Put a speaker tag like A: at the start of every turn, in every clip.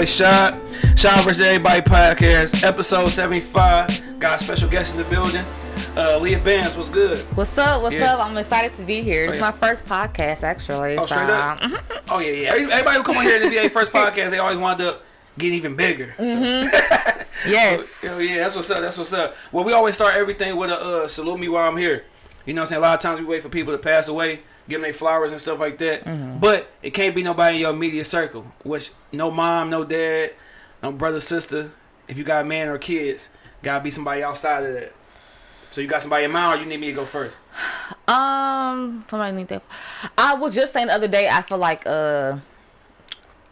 A: boy Shot. Shot vs. Everybody podcast, episode 75. Got a special guest in the building. Uh, Leah Bands, what's good?
B: What's up? What's
A: Yeah.
B: up? I'm excited to be here.
A: Oh,
B: It's
A: yeah.
B: my first podcast, actually.
A: Oh, straight up? Oh, yeah, yeah. Everybody who come on here to be their first podcast, they always wind up getting even bigger. So-
B: Yes.
A: Hell yeah, that's what's up. That's what's up. Well, we always start everything with a uh, salute me while I'm here. You know what I'm saying? A lot of times we wait for people to pass away, give them their flowers and stuff like that. But it can't be nobody in your immediate circle, which no mom, no dad, no brother, sister. If you got a man or kids, gotta be somebody outside of that. So you got somebody in mind, or you need me to go first?
B: Um, somebody need that. I was just saying the other day. I feel like uh,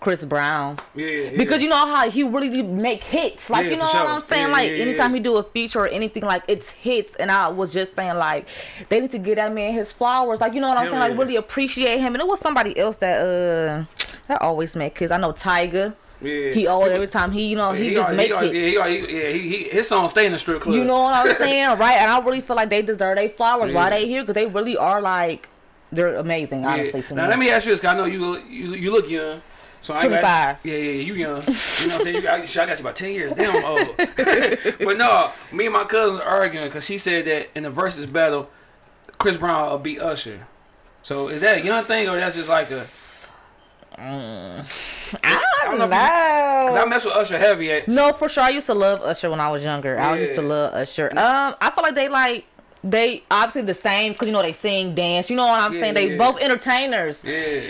B: Chris Brown
A: Yeah, yeah.
B: because you know how he really do make hits. Like
A: Yeah,
B: you know what
A: sure.
B: I'm saying.
A: Yeah,
B: like
A: yeah, yeah,
B: anytime
A: yeah.
B: he do a feature or anything, like it's hits. And I was just saying like they need to give that man his flowers. Like you know what I'm
A: Hell
B: saying. Like really appreciate him. And it was somebody else that uh that always make kids. I know Tyga.
A: yeah.
B: He always every time he you know he,
A: he
B: just
A: always-
B: make
A: he
B: hits.
A: yeah, he yeah, he, he, his song stay in the strip club.
B: You know what I'm saying, right? And I really feel like they deserve their flowers
A: Yeah.
B: while they here because they really are like they're amazing,
A: Yeah.
B: honestly. To
A: Now
B: me.
A: let me ask you this, 'cause I know you you you look young. So I ain't got- Yeah, yeah, yeah, you young. You know what I'm saying? You got, I got you about 10 years. Damn, I'm old. but no, me and my cousins are arguing because she said that in the versus battle, Chris Brown will beat Usher. So is that a young thing or that's just like a.
B: I
A: I don't know Because I mess with Usher heavy at.
B: no, for sure. I used to love Usher when I was younger. I used to love Usher. Um, I feel like they like they obviously the same because you know they sing, dance. You know what I'm
A: Yeah,
B: saying? They
A: yeah.
B: both entertainers.
A: Yeah.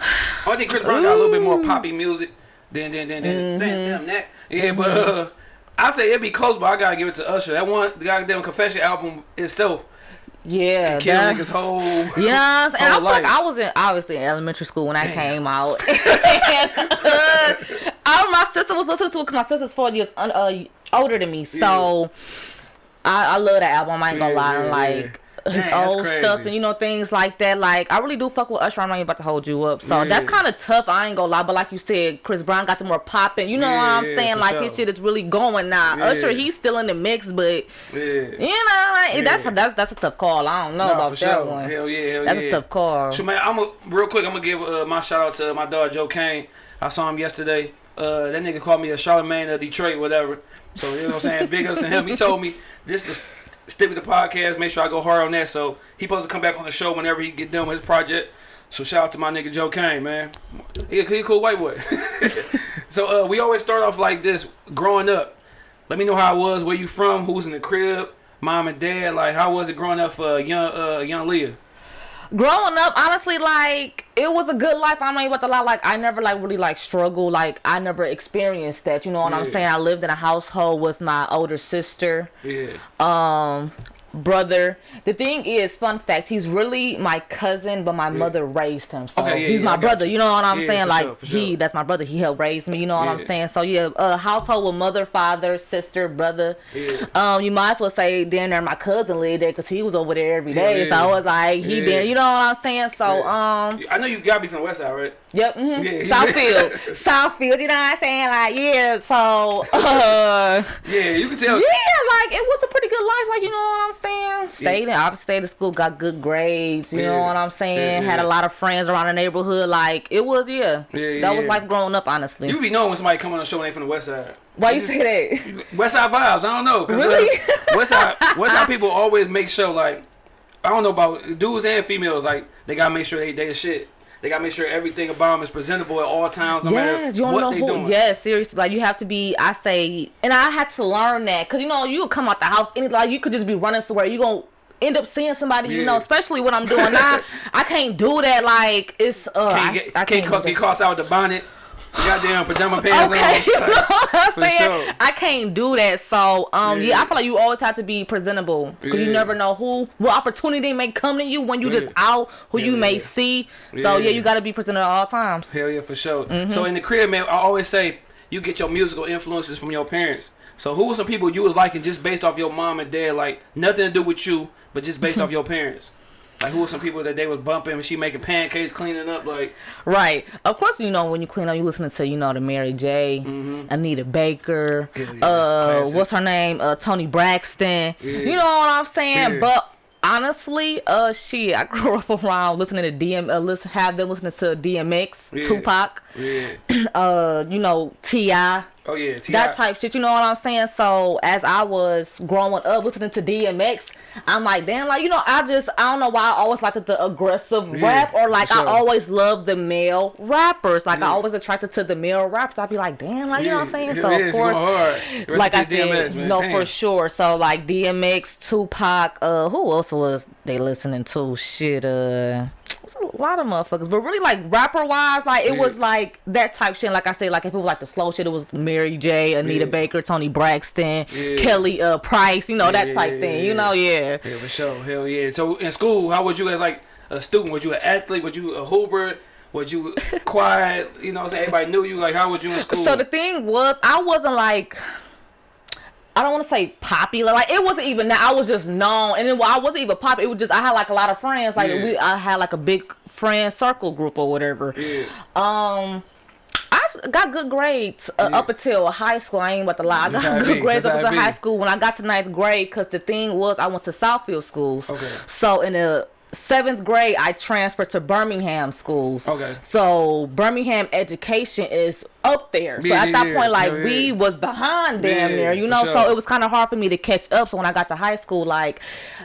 A: I think Chris Brown got a little bit more poppy music than than than than, than,
B: Mm-hmm.
A: that. Yeah, but uh, I say it'd be close, but I gotta give it to Usher. That one, the goddamn Confession album itself,
B: Yeah,
A: killed
B: that-
A: niggas whole.
B: Yes, and I, like. I was in obviously in elementary school when that came out. and, uh, I, my sister was listening to it because my sister's four years un, uh, older than me, so I, I love that album. I ain't gonna
A: Yeah,
B: lie,
A: yeah,
B: and like
A: yeah.
B: His
A: Dang,
B: old stuff and you know things like that. Like I really do fuck with Usher. I'm not even about to hold you up, so
A: Yeah.
B: that's kind of tough. I ain't gonna lie, but like you said, Chris Brown got the more popping. You know
A: Yeah,
B: what I'm saying? Like
A: sure.
B: his shit is really going now.
A: Yeah.
B: Usher, he's still in the mix, but you know, like, that's
A: Yeah.
B: that's that's a tough call. I don't know
A: Nah,
B: about that
A: sure.
B: one.
A: Hell yeah, hell
B: That's a tough call.
A: So man, I'm a, real quick. I'm gonna give uh, my shout out to my dog Joe Kane. I saw him yesterday. Uh, that nigga called me a Charlemagne of Detroit, whatever. So you know what I'm saying. Big ups to him. He told me this to stick with the podcast. Make sure I go hard on that. So he supposed to come back on the show whenever he get done with his project. So shout out to my nigga Joe Kane, man. He a, he a cool white boy. so uh, we always start off like this. Growing up, let me know how it was. Where you from? Who's in the crib? Mom and dad. Like how was it growing up for young uh, young Leah?
B: Growing up, honestly, like it was a good life. I'm not even about to lie. Like I never like really like struggle. Like I never experienced that. You know what I'm saying? I lived in a household with my older sister,
A: Yeah.
B: um, brother. The thing is, fun fact, he's really my cousin, but my mother raised him. So
A: Okay, yeah,
B: he's
A: yeah,
B: my brother.
A: you.
B: You know what I'm
A: Yeah,
B: saying? Like
A: sure, for
B: he that's my brother. He helped raise me. You know what
A: Yeah.
B: I'm saying? So yeah, a household with mother, father, sister, brother.
A: Yeah.
B: Um, you might as well say then there my cousin lived there because he was over there every day.
A: Yeah.
B: So I was like, he
A: Yeah.
B: did. You know what I'm saying? So
A: Yeah.
B: um,
A: I know you gotta be from the West Side, right?
B: yep, hmm
A: Yeah.
B: Southfield, Southfield. You know what I'm saying? Like yeah. So uh,
A: Yeah, you can tell.
B: yeah, like it was a pretty good life. Like you know what I'm saying? Stayed in, obviously stayed at school, got good grades. You
A: Yeah.
B: know what I'm saying?
A: Yeah,
B: Had a lot of friends around the neighborhood. Like it was yeah.
A: Yeah,
B: that was
A: yeah.
B: life growing up. Honestly.
A: You be knowing when somebody come on the show and they from the West Side.
B: Why you
A: just-
B: say that?
A: West Side vibes. I don't know. uh,
B: Really?
A: West Side, West Side people always make sure like I don't know about dudes and females. Like they gotta make sure they they the shit. They gotta make sure everything about them is presentable at all times, no
B: yes,
A: matter
B: you
A: what
B: know
A: they
B: who.
A: doing.
B: Yes, seriously. Like you have to be. I say, and I had to learn that because you know you would come out the house any like you could just be running somewhere. You gonna end up seeing somebody. You know, especially what I'm doing now. I can't do that. Like it's. Uh,
A: Can't
B: I,
A: get
B: I
A: can't,
B: do
A: ca- get
B: that.
A: caught out with the bonnet. Goddamn pajama pants
B: Okay,
A: on.
B: I'm
A: For
B: saying?
A: sure.
B: I can't do that. So, um, yeah.
A: Yeah.
B: I feel like you always have to be presentable because
A: Yeah.
B: you never know who, what opportunity may come to you when you just out, who you
A: Yeah,
B: may see. So,
A: Yeah.
B: yeah, you got to be presentable at all times.
A: Hell yeah, for sure.
B: Mm-hmm.
A: So in the crib, man, I always say you get your musical influences from your parents. So who were some people you was liking just based off your mom and dad, like nothing to do with you, but just based off your parents? Like who were some people that they was bumping when she making pancakes, cleaning up, like
B: Right. Of course, you know when you clean up, you listening to you know the Mary J, Anita Baker,
A: yeah,
B: uh, what's her name, uh, Toni Braxton.
A: Yeah.
B: You know what I'm saying?
A: Yeah.
B: But honestly, uh, shit, I grew up around listening to DM, uh, listen, have them listening to DMX,
A: Yeah.
B: Tupac,
A: Yeah.
B: uh, you know, Ti.
A: Oh yeah. T.I.
B: that type shit. You know what I'm saying? So as I was growing up listening to DMX, I'm like, damn, like you know, I just I don't know why I always liked the aggressive
A: Yeah,
B: rap or like
A: for
B: I always love the male rappers. Like I always attracted to the male rappers. I'd be like, damn, like you know what I'm saying? So of course.
A: going hard. Rest
B: Like I said,
A: DMX, man.
B: no,
A: Damn.
B: for sure. So like DMX, Tupac, uh, who else was they listening to? Shit, uh, a lot of motherfuckers, but really like rapper wise, like it
A: Yeah.
B: was like that type shit. Like I say, like if it was like the slow shit, it was Mary J, Anita
A: Yeah.
B: Baker, Toni Braxton,
A: Yeah.
B: Kelly, uh, Price, you know that type thing. You know, yeah.
A: Yeah, for sure. Hell yeah. So in school, how was you as like a student? Was you an athlete? Was you a hooper? Was you quiet? You know what I'm saying? Everybody knew you. Like, how was you in school?
B: So the thing was, I wasn't like. I don't want to say popular. Like it wasn't even that. I was just known, and then I wasn't even popular. It was just I had like a lot of friends. Like
A: Yeah.
B: we, I had like a big friend circle group or whatever.
A: yeah.
B: Um, I got good grades uh,
A: Yeah.
B: up until high school. I ain't about to lie. I got
A: it
B: good grades
A: That's
B: up until high school. When I got to ninth grade, because the thing was, I went to Southfield schools.
A: Okay.
B: So in the seventh grade, I transferred to Birmingham schools.
A: Okay.
B: So Birmingham education is up there. So at
A: yeah,
B: that
A: yeah.
B: point, like
A: Hell
B: we was behind damn
A: Yeah,
B: near, you know.
A: sure.
B: So it was kind of hard for me to catch up. So when I got to high school, like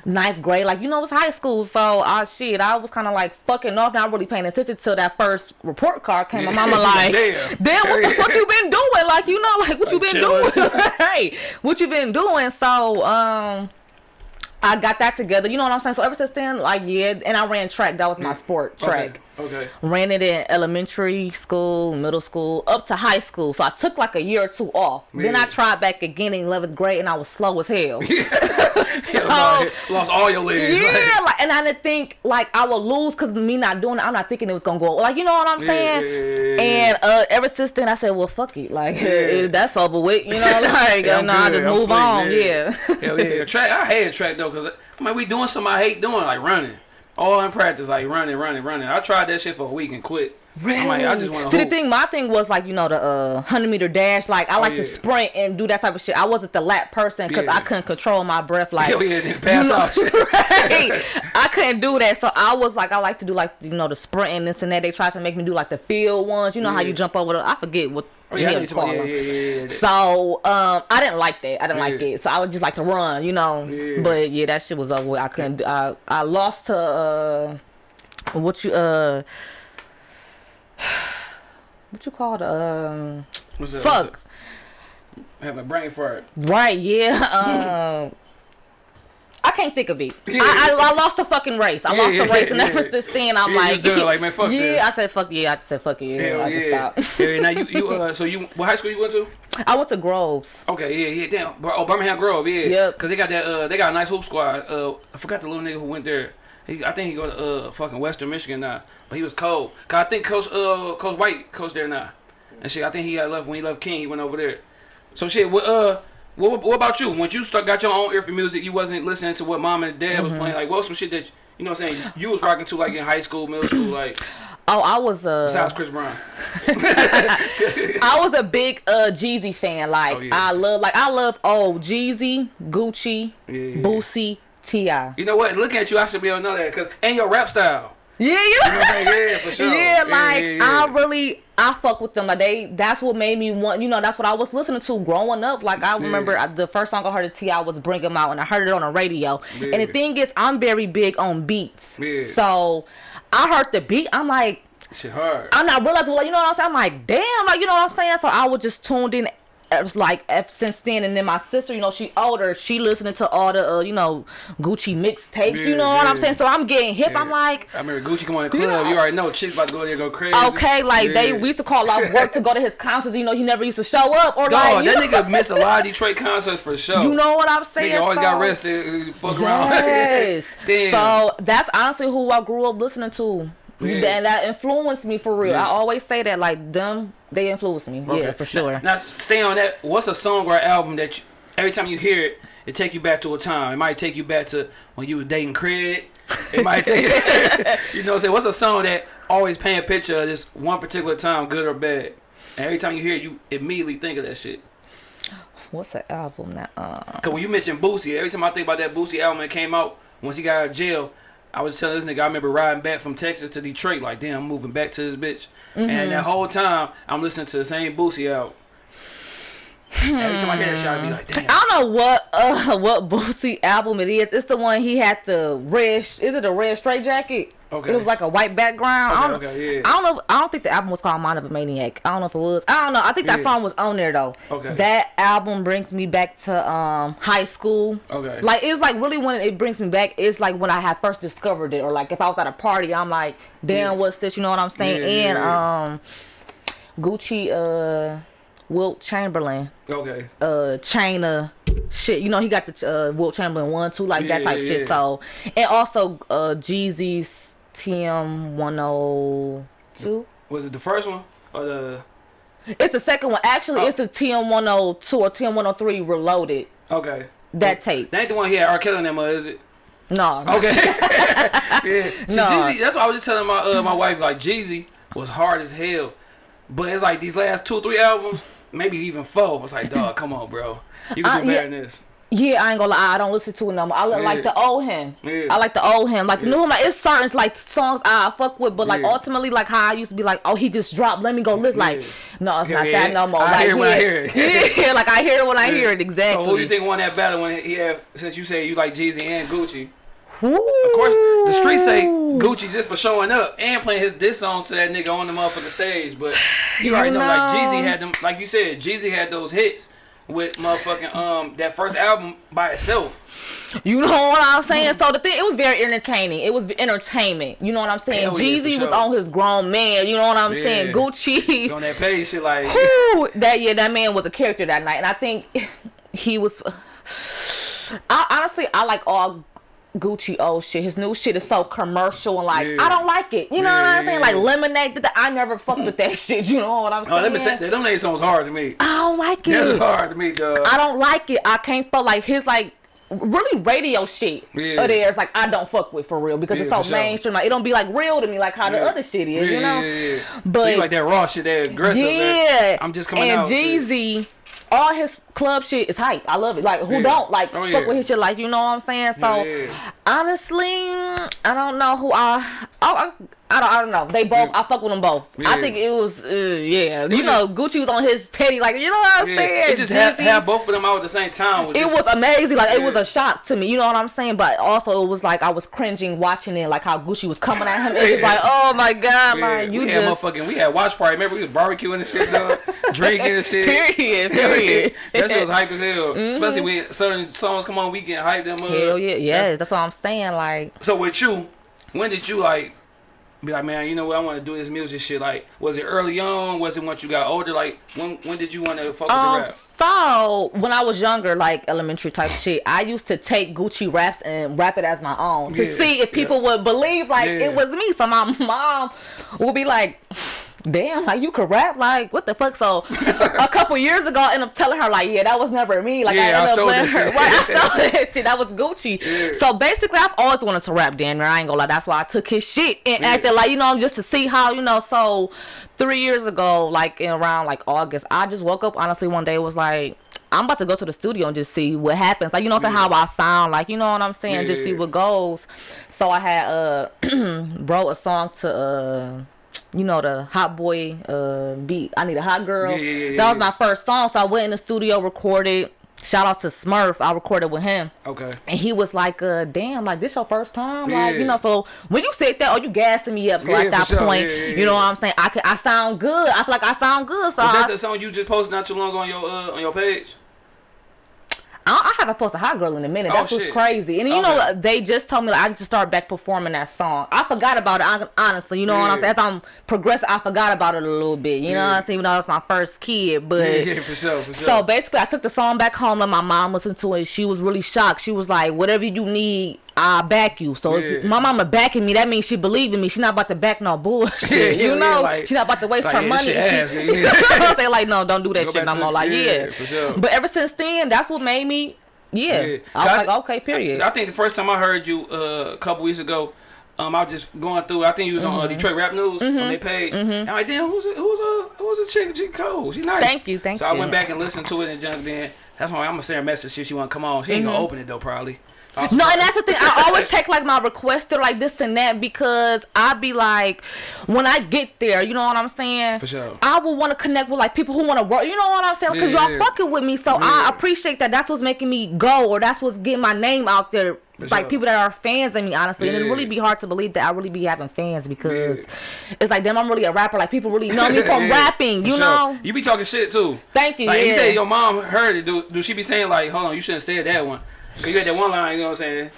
B: ninth grade, like you know, it was high school. So I shit, I was kind of like fucking off, not really paying attention till that first report card came. My
A: Yeah.
B: mama like,
A: Damn.
B: damn, what the fuck you been doing? Like you know, like what you been
A: chilling.
B: doing? hey, what you been doing? So um. I got that together, you know what I'm saying? So ever since then, like yeah, and I ran track. That was my sport, track
A: Okay. Okay.
B: ran it in elementary school, middle school, up to high school. So I took like a year or two off. Then I tried back again in 11th grade and I was slow as hell.
A: Hell no, lost all your legs.
B: Yeah,
A: Like,
B: like, and I didn't think like I would lose because me not doing it. I'm not thinking it was gonna go. Like, you know what I'm saying?
A: yeah, yeah, yeah.
B: And uh, ever since then, I said, well, fuck it. Like,
A: Yeah.
B: that's over with. You know, like,
A: Yeah,
B: no, I just
A: I'm
B: move
A: sweet,
B: on. Yeah.
A: Hell yeah. Track. I hate track though, cause I mean we doing something I hate doing, like running. All in practice, like running, running, running. I tried that shit for a week and quit. I'm like, I just want
B: See, the thing, my thing was like, you know, the uh, 100 meter dash. Like, I like
A: Oh, yeah.
B: to sprint and do that type of shit. I wasn't the lap person because
A: Yeah.
B: I couldn't control my breath. Like,
A: Hell yeah, pass
B: know, right? I couldn't do that. So I was like, I like to do like, you know, the sprinting, this and that. They tried to make me do like the field ones. You know how you jump over the, I forget what.
A: Oh yeah, I
B: hell
A: know
B: it's
A: you talking about- yeah, yeah, yeah, yeah.
B: So um, I didn't like that. I didn't like it. So I would just like to run, you know.
A: Yeah.
B: But yeah, that shit was over. with. I couldn't. do- I I lost to uh, what you uh, what you call the um,
A: What's up?
B: fuck.
A: What's? I have a brain fart.
B: Right, yeah. Um, I can't think of it.
A: Yeah.
B: I, I, I lost the fucking race. I
A: Yeah,
B: lost the race, and ever since then, I'm like,
A: like, man, fuck
B: yeah.
A: this.
B: I said fuck yeah. I just said fuck yeah.
A: Hell
B: I just
A: yeah.
B: stopped.
A: yeah. Now you you uh so you what high school you went to?
B: I went to Groves.
A: Okay, yeah, yeah, damn. Oh, Birmingham Grove, yeah.
B: Yep.
A: Cause they got that uh they got a nice hoop squad. Uh I forgot the little nigga who went there. He, I think he go to uh fucking Western Michigan now. But he was cold. Cause I think Coach uh Coach White coach there now. And shit, I think he got left when he left King, he went over there. So shit, what uh what, what about you? When you start got your own ear for music, you wasn't listening to what mom and dad was playing. Like what was some shit that you know what I'm saying you was rocking to like in high school, middle school, like
B: Oh, I was uh,
A: besides Chris Brown.
B: I was a big uh Jeezy fan. Like
A: Oh, yeah.
B: I love, like I love oh Jeezy, Gucci,
A: Yeah, yeah.
B: Boosie, Ti.
A: You know what? Looking at you, I should be able to know that. Cause and your rap style.
B: you know.
A: You know what I'm? Yeah, for sure.
B: Yeah, like
A: yeah, yeah.
B: I really I fuck with them. Like they that's what made me want you know, that's what I was listening to growing up. Like I remember I- the first song I heard of T I was Bring 'em Out and I heard it on the radio. And the thing is I'm very big on beats.
A: Yeah.
B: So I heard the beat, I'm like
A: Shit hard.
B: I'm not realizing like you know what I'm saying? I'm like, damn, like you know what I'm saying? So I was just tuned in like since then and then my sister, you know, she older, she listening to all the uh, you know, Gucci mixtapes, you
A: Yeah,
B: know what I'm saying? So I'm getting hip. I'm like,
A: I remember Gucci come on the club.
B: You
A: You, already know chicks about to go there go crazy.
B: Okay, like they we used to call off work to go to his concerts. You know, he never used to show up or
A: Dog,
B: like you
A: that
B: know,
A: nigga missed a lot of Detroit concerts for sure.
B: you know what I'm saying.
A: nigga always got
B: So-
A: arrested. uh, Fuck around.
B: Yes. So that's honestly who I grew up listening to.
A: Yeah.
B: And that influenced me for real.
A: Yeah.
B: I always say that like them, they influenced me.
A: Okay.
B: Yeah, for sure.
A: Now, stay on that. What's a song or album that you, every time you hear it, it take you back to a time? It might take you back to when you was dating Craig. It might take you you know what I'm saying? What's a song that always paint a picture of this one particular time, good or bad? And every time you hear it, you immediately think of that shit.
B: What's the album that uh
A: Cause when you mentioned Boosie, every time I think about that Boosie album that came out once he got out of jail, I was telling this nigga I remember riding back from Texas to Detroit, like damn, I'm moving back to this bitch.
B: Mm-hmm.
A: And that whole time I'm listening to the same Boosie out. Every time I hear that shit, I be like, damn.
B: I don't know what uh what Boosie album it is. It's the one he had the red. Is it a red straight jacket?
A: Okay.
B: It was like a white background. I don't,
A: okay, yeah.
B: I don't know. I don't think the album was called Mind of a Maniac. I don't know if it was. I don't know. I think that
A: Yeah.
B: song was on there though.
A: Okay.
B: That album brings me back to um high school.
A: Okay.
B: Like it's like really when it brings me back. It's like when I had first discovered it, or like if I was at a party, I'm like, damn,
A: Yeah.
B: what's this? You know what I'm saying?
A: Yeah, yeah,
B: and
A: yeah.
B: um, Gucci, uh, Wilt Chamberlain
A: Okay.
B: uh China shit. You know, he got the uh Wilt Chamberlain one, two, like that type
A: yeah,
B: shit.
A: yeah.
B: So and also uh Jeezy's TM one oh two.
A: Was it the first one or the?
B: It's the second one. Actually
A: Oh.
B: it's the TM one oh two or TM one oh three reloaded.
A: Okay.
B: That tape.
A: That ain't the one he had R. Kelly in them, uh, is it?
B: No.
A: Okay. yeah. See,
B: No.
A: Jeezy, that's what I was just telling my uh, my wife. Like Jeezy was hard as hell, but it's like these last two three albums, maybe even four. I was like, dog, come on, bro. You can
B: Uh,
A: do better
B: yeah.
A: than this.
B: Yeah, I ain't gonna lie, I don't listen to it no more. I look like the old him.
A: Yeah.
B: I like the old him. Like the
A: Yeah.
B: new him, like it's certain like songs I fuck with, but like
A: Yeah.
B: ultimately like how I used to be like, oh he just dropped, let me go listen. Like,
A: Yeah.
B: no, it's not
A: yeah.
B: that no more.
A: I
B: like,
A: hear it when I
B: yeah.
A: hear it.
B: yeah, like I hear it when I hear it exactly.
A: So who you think won that battle when he had? Since you say you like Jeezy and Gucci,
B: Of
A: of course the streets say Gucci just for showing up and playing his diss songs to that nigga on the motherfucking stage. But you
B: You
A: already know, like. Jeezy had them, like you said, Jeezy had those hits with motherfucking um that first album by itself.
B: You know what I'm saying? So the thing, it was very entertaining. It was entertainment. You know what I'm saying?
A: Hell yeah,
B: Jeezy
A: for
B: was
A: sure.
B: on his grown man. You know what I'm
A: Yeah.
B: saying? Gucci.
A: on that page, shit like
B: Whew, that yeah, that man was a character that night, and I think he was. I honestly, I like all Gucci old shit. His new shit is so commercial and like
A: Yeah.
B: I don't like it. You know
A: Yeah,
B: what I'm
A: yeah,
B: saying?
A: yeah.
B: Like Lemonade. I never fucked with that shit. You know what I'm saying?
A: Oh, let me say that them niggas songs hard to me.
B: I don't like it.
A: hard to me, dog.
B: I don't like it. I can't fuck like his like really radio shit
A: Yeah.
B: of theirs like I don't fuck with for real because
A: Yeah,
B: it's so
A: sure.
B: mainstream. Like it don't be like real to me like how the other shit is,
A: Yeah,
B: you know?
A: yeah, yeah, yeah. so
B: But
A: you like that raw shit, that aggressive.
B: yeah,
A: that I'm just coming
B: and
A: out. shit.
B: Jeezy, all his club shit is hype. I love it. Like who
A: Yeah.
B: don't like
A: Oh,
B: fuck
A: yeah.
B: with his shit? Like you know what I'm saying? So
A: Yeah, yeah.
B: honestly, I don't know who I. Oh, I, I don't. I don't know. They both.
A: Yeah.
B: I fuck with them both. I think it was. Uh, yeah. You know, Gucci was on his petty. Like you know what I'm
A: Yeah,
B: saying?
A: it just had, had both of them out at the same time. Was
B: it
A: just,
B: was amazing. Like it was a shock to me. You know what I'm saying? But also it was like I was cringing watching it, like how Gucci was coming at him. It was
A: Yeah.
B: like, oh my god,
A: Yeah,
B: like you
A: we had
B: just
A: motherfucking, we had watch party. Remember we was barbecuing and shit, dog, drinking and shit.
B: period, period.
A: that shit was hype as hell. Especially when certain songs come on, we get hyped them up.
B: Hell yeah, yeah. That's what I'm saying. Like
A: So with you, when did you like be like, man, you know what, I want to do this music shit? Like, was it early on? Was it once you got older? Like, when when did you want to fuck with the
B: Um,
A: rap?
B: so when I was younger, like elementary type shit, I used to take Gucci raps and rap it as my own to
A: Yeah,
B: see if people would believe like
A: Yeah.
B: it was me. So my mom would be like, "Damn, like you could rap? Like what the fuck?" So a couple years ago, I ended up telling her like, "Yeah, that was never me." Like
A: Yeah, I
B: I ended
A: stole
B: up letting her.
A: shit.
B: Right, I stole that shit. That was Gucci.
A: Yeah.
B: So basically, I've always wanted to rap. Damn I ain't gonna lie. That's why I took his shit and
A: Yeah.
B: acted like you know just to see how you know. So three years ago, like in around like August, I just woke up honestly one day was like. I'm about to go to the studio and just see what happens. Like you know, I'm how I sound. Like you know what I'm saying.
A: Yeah,
B: just see what goes. So I had uh wrote a song to uh you know the hot boy uh beat. I need a hot girl.
A: Yeah, yeah, yeah,
B: that was my first song. So I went in the studio, recorded. Shout out to Smurf. I recorded with him.
A: Okay.
B: And he was like, uh, damn, like this your first time? Like, you know, so when you said that, oh you gassing me up. So at that
A: sure.
B: point, you know what I'm saying? I can I sound good. I feel like I sound good. So
A: Was that
B: I,
A: the song you just posted not too long ago on your uh, on your page?
B: I, I haven't posted Hot Girl in a minute.
A: Oh,
B: That's what's
A: shit.
B: crazy. And you oh,
A: know,
B: they just told me like, I just started back performing that song. I forgot about it, honestly. You know what I'm saying? As I'm progressing, I forgot about it a little bit. You know what I'm saying? Even though it's my first kid. But
A: Yeah, yeah, for sure, for sure.
B: So basically, I took the song back home and my mom listened to it. She was really shocked. She was like, "Whatever you need, I'll back you." So if
A: Yeah.
B: my mama backing me, that means she believe in me. She not about to back no bullshit.
A: Yeah, yeah,
B: you know,
A: like-
B: she not about to waste
A: like,
B: her money. She- they like, no, don't do that
A: Go
B: shit no more. Like,
A: yeah, sure.
B: But ever since then, that's what made me. Yeah. I was
A: I-
B: like, okay, period.
A: I think the first time I heard you uh, a couple weeks ago, um, I was just going through. I think you was on
B: Mm-hmm.
A: uh, Detroit Rap News on their page. And I'm like, damn, who's a, who's a who's a chick? She cool. She nice.
B: Thank you, thank
A: so I went back and listened to it and junk. Then that's why I'm gonna send her a message. If she want to come on. She ain't
B: Mm-hmm.
A: gonna open it though, probably.
B: No, and that's the thing. I always check like my request or like this and that because I be like, when I get there, you know what I'm saying?
A: For sure.
B: I will want to connect with like people who want to work. You know what I'm saying? Because
A: Yeah,
B: y'all
A: yeah.
B: fucking with me, so
A: Yeah.
B: I appreciate that. That's what's making me go, or that's what's getting my name out there.
A: For
B: like
A: sure.
B: people that are fans of me, honestly, and it really be hard to believe that I really be having fans because it's like, damn, I'm really a rapper. Like people really know me from rapping.
A: for
B: You
A: sure.
B: know?
A: You be talking shit too.
B: Thank you.
A: Like you say your mom heard it. Do, do she be saying like, hold on, you shouldn't say that one? 'Cause you had that one line, you know what I'm saying?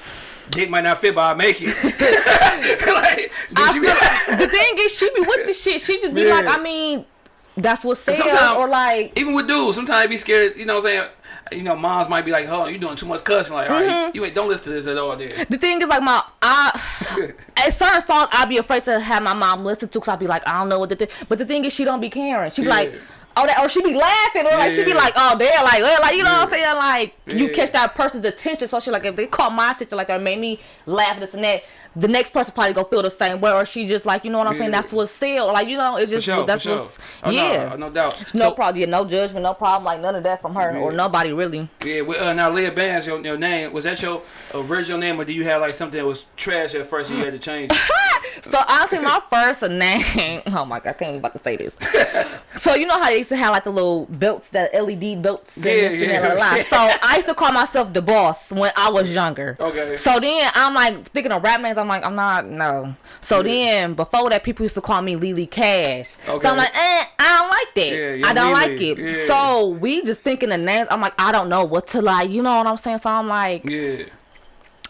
A: Dick might not fit, but I make it. like, like,
B: the thing is, she be with the shit. She just be
A: Yeah.
B: like, I mean, that's what's said, or like,
A: even with dudes, sometimes be scared. You know what I'm saying? You know, moms might be like, hold on, you doing too much cussing. Like, all
B: Mm-hmm.
A: right, you ain't don't listen to this at all. Then.
B: the thing is, like, my I at certain songs I'd be afraid to have my mom listen to because I'd be like, I don't know what the thing. But the thing is, she don't be caring. She be
A: Yeah.
B: like. Oh, that, or she be laughing, or like she be
A: Yeah.
B: like, oh, they're like, uh, like you know what I'm saying, like you catch that person's attention. So she like, if they caught my attention, like that made me laugh, this and that. The next person probably gonna feel the same way, or she just like, you know what I'm saying. That's what's sell, like you know, it's just
A: sure,
B: that's
A: sure.
B: what's
A: Oh,
B: yeah.
A: no, no doubt.
B: No
A: So-
B: problem. Yeah, no judgment, no problem. Like none of that from her or nobody really.
A: Yeah, well, uh, now Leah Bands, your, your name was that your original name, or do you have like something that was trash at first and you had to change?
B: So honestly, my first name. Oh my god, I can't even about to say this. so you know how they used to have like the little belts, that LED belts.
A: Yeah, yeah, yeah.
B: So I used to call myself the boss when I was younger.
A: Okay.
B: So then I'm like thinking of rap names. I'm like, I'm not no. So
A: Yeah.
B: then before that, people used to call me Lily Cash.
A: Okay.
B: So I'm like, eh, I don't like that.
A: Yeah,
B: I don't
A: Young
B: like it. So we just thinking the names. I'm like, I don't know what to like. You know what I'm saying? So I'm like.
A: Yeah.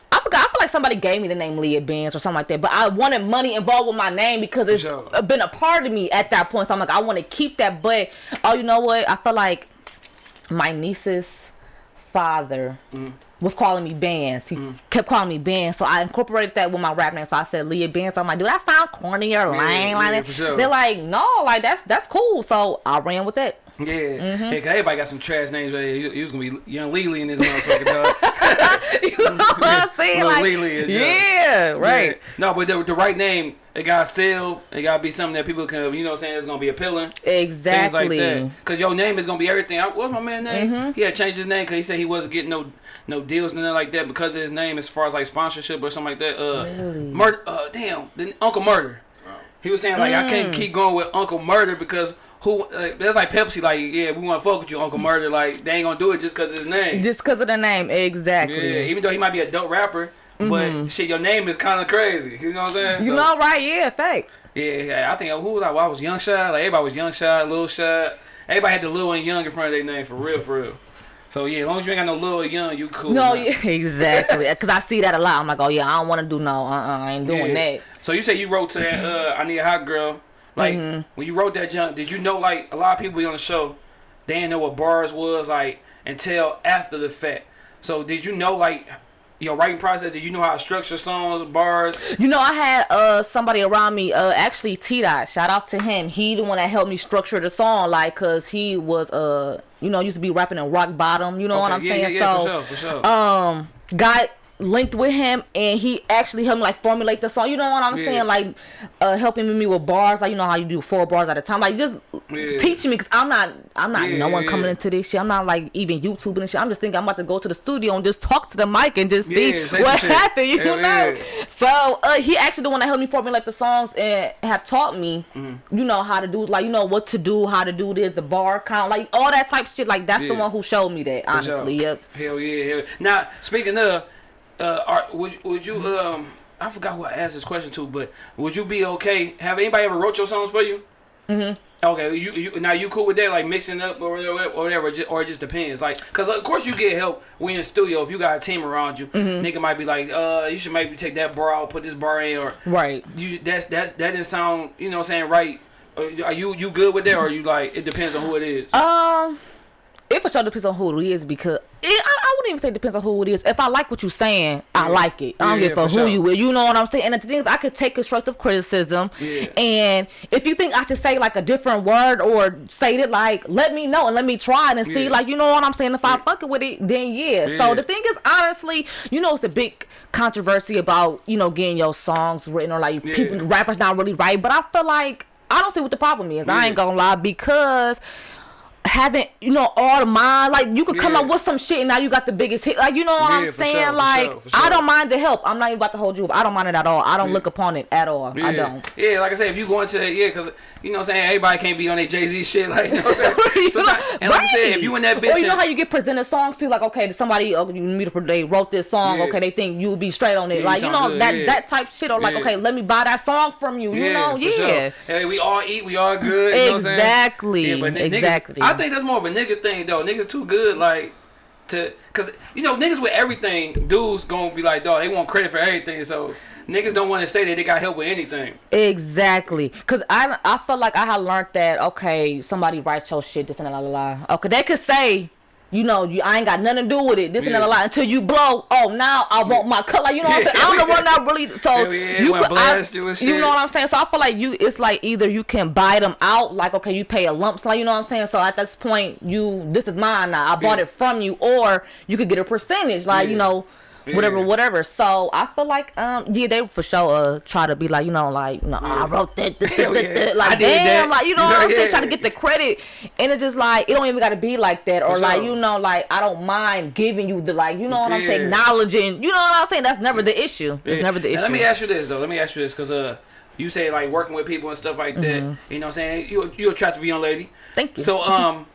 B: I forgot. I feel like somebody gave me the name Leah Benz or something like that. But I wanted money involved with my name because it's
A: sure.
B: been a part of me at that point. So I'm like, I want to keep that. But oh, you know what? I feel like my niece's father
A: Mm.
B: Was calling me Benz. He kept calling me Benz. So I incorporated that with my rap name. So I said Leah Benz. I'm like, dude, that sound corny or lame. like
A: yeah,
B: that.
A: sure.
B: They're like, no, like that's that's cool. So I ran with that.
A: Yeah,
B: Mm-hmm.
A: yeah, cause everybody got some trash names. Right? You, you was gonna be young Lily in this motherfucker, dog.
B: you know what I'm saying?
A: Little
B: Like,
A: Lily
B: yeah, right.
A: Yeah. No, but the, the right name, it gotta sell. It gotta be something that people can, you know, what I'm saying it's gonna be appealing. Things like
B: Exactly.
A: that. Cause your name is gonna be everything. I, what's my man name? He had changed his name because he said he wasn't getting no no deals and nothing like that because of his name as far as like sponsorship or something like that. Uh,
B: Really?
A: murder. Uh, damn, Uncle Murder. He was saying like I
B: Mm.
A: can't keep going with Uncle Murder because who? Uh, that's like Pepsi. Like yeah, we want to fuck with you, Uncle Murder. Like they ain't gonna do it just cause of his name.
B: Just because of the name, exactly.
A: Yeah, even though he might be a dope rapper, but shit, your name is kind of crazy. You know what I'm saying?
B: Mm-hmm. You
A: So,
B: know, right? Yeah, fact.
A: Yeah, yeah, I think who was I? Well, I was Young Shot. Like everybody was Young Shot, Lil Shot. Everybody had the Lil and Young in front of their name for real, for real. So yeah, as long as you ain't got no or Young, you cool.
B: No, yeah, exactly. Because I see that a lot. I'm like, oh yeah, I don't want to do no. Uh, uh I ain't doing
A: Yeah.
B: that.
A: So you say you wrote to that uh, I Need a Hot Girl. Like
B: Mm-hmm.
A: when you wrote that junk, did you know like a lot of people be on the show, they didn't know what bars was like until after the fact. So did you know like your writing process? Did you know how to structure songs, bars?
B: You know, I had uh somebody around me. Uh, actually, T Dot. Shout out to him. He the one that helped me structure the song, like, cause he was uh, you know, used to be rapping in rock bottom. You know what I'm
A: yeah,
B: saying?
A: yeah, yeah,
B: so,
A: for sure, for sure.
B: um got linked with him and he actually helped me like formulate the song. You know what i'm
A: Yeah.
B: saying? Like uh helping me with bars. Like you know how you do four bars at a time. Like just
A: Yeah.
B: teaching me because i'm not i'm not
A: Yeah,
B: no one coming into this shit. I'm not like even youtubing and shit. I'm just thinking i'm about to go to the studio and just talk to the mic and just see what happened you know? so uh he actually the one that helped me formulate the songs and have taught me
A: Mm-hmm.
B: you know how to do like you know what to do how to do this the bar count like all that type of shit. Like that's the one who showed me that honestly. Yep.
A: Hell yeah, hell. Now speaking of, uh, are, would would you um I forgot who I asked this question to, but would you be okay? Have anybody ever wrote your songs for you? Mm-hmm. Okay, you, you now you cool with that, like mixing up or whatever, or whatever, or it just depends. Like, cause of course you get help when you're in the studio. If you got a team around you, nigga might be like, uh, you should maybe take that bar out, put this bar in, or
B: right
A: you that's that's that didn't sound, you know, what I'm saying right. Uh, Are you you good with that, or you like it depends on who it is?
B: Um, it for sure depends on who it is because it, Wouldn't even say it depends on who it is. If I like what you're saying, I like it. I don't
A: Yeah,
B: give a
A: for
B: who
A: sure.
B: you with. You know what I'm saying? And the thing is, I could take constructive criticism.
A: Yeah.
B: And if you think I should say like a different word or say it like, let me know and let me try it and see.
A: Yeah.
B: Like, you know what I'm saying? If I
A: Yeah.
B: fuck it with it, then yeah.
A: Yeah.
B: So the thing is, honestly, you know, it's a big controversy about you know getting your songs written or like
A: Yeah.
B: people rappers not really right. But I feel like I don't see what the problem is. I ain't gonna lie because having you know all the mind. Like you could come
A: Yeah.
B: up with some shit and now you got the biggest hit. Like you know what
A: Yeah,
B: i'm saying?
A: sure, for
B: like
A: sure, for
B: i don't mind the help. I'm not even about to hold you up. I don't mind it at all. I don't
A: Yeah.
B: look upon it at all. I don't.
A: Yeah, like I said, if you go into that, yeah, because you know what I'm saying, everybody can't be on their Jay Z shit, like you know what I'm saying.
B: You know,
A: Sometimes- and like I said, if you in that bitch,
B: or you know how you get presented songs too, like okay, somebody oh, you meet they wrote this song, okay, they think you'll be straight on it, like you know
A: good,
B: that that type shit, or like okay, let me buy that song from you, you know,
A: for
B: yeah,
A: sure. Hey, we all eat, we all good. You know what I'm saying?
B: Exactly,
A: Yeah, but n- niggas-
B: exactly.
A: I think that's more of a nigga thing though. Niggas too good, like to, cause you know niggas with everything, dudes gonna be like, dog, they want credit for everything, so niggas don't want to say that they got help with anything.
B: Exactly, cause I I felt like I had learned that okay, somebody write your shit, this and la la la. Okay, they could say, you know, you I ain't got nothing to do with it, this and
A: Yeah.
B: la la la, until you blow. Oh, now I want my color. You know what I'm saying? I'm the one that really. So
A: yeah,
B: you could, I,
A: you
B: you know what I'm saying? So I feel like you, it's like either you can buy them out, like okay, you pay a lump sum. You know what I'm saying? So at this point, you this is mine now. I bought
A: Yeah.
B: it from you, or you could get a percentage, like you know. Whatever,
A: Yeah.
B: whatever. So I feel like, um, yeah, they for sure uh try to be like, you know, like, you know, I wrote that, this, this, this. Like, damn, like, you know what I'm saying, trying to get the credit, and it's just like it don't even got to be like that, or
A: For
B: like,
A: sure.
B: you know, like I don't mind giving you the like, you know what I'm saying, acknowledging, you know what I'm saying. That's never the issue. It's
A: Yeah.
B: never the
A: Now,
B: issue.
A: Let me ask you this though. Let me ask you this, cause uh, you say like working with people and stuff like that.
B: Mm-hmm.
A: You know what I'm saying? You you attractive young lady.
B: Thank you.
A: So um,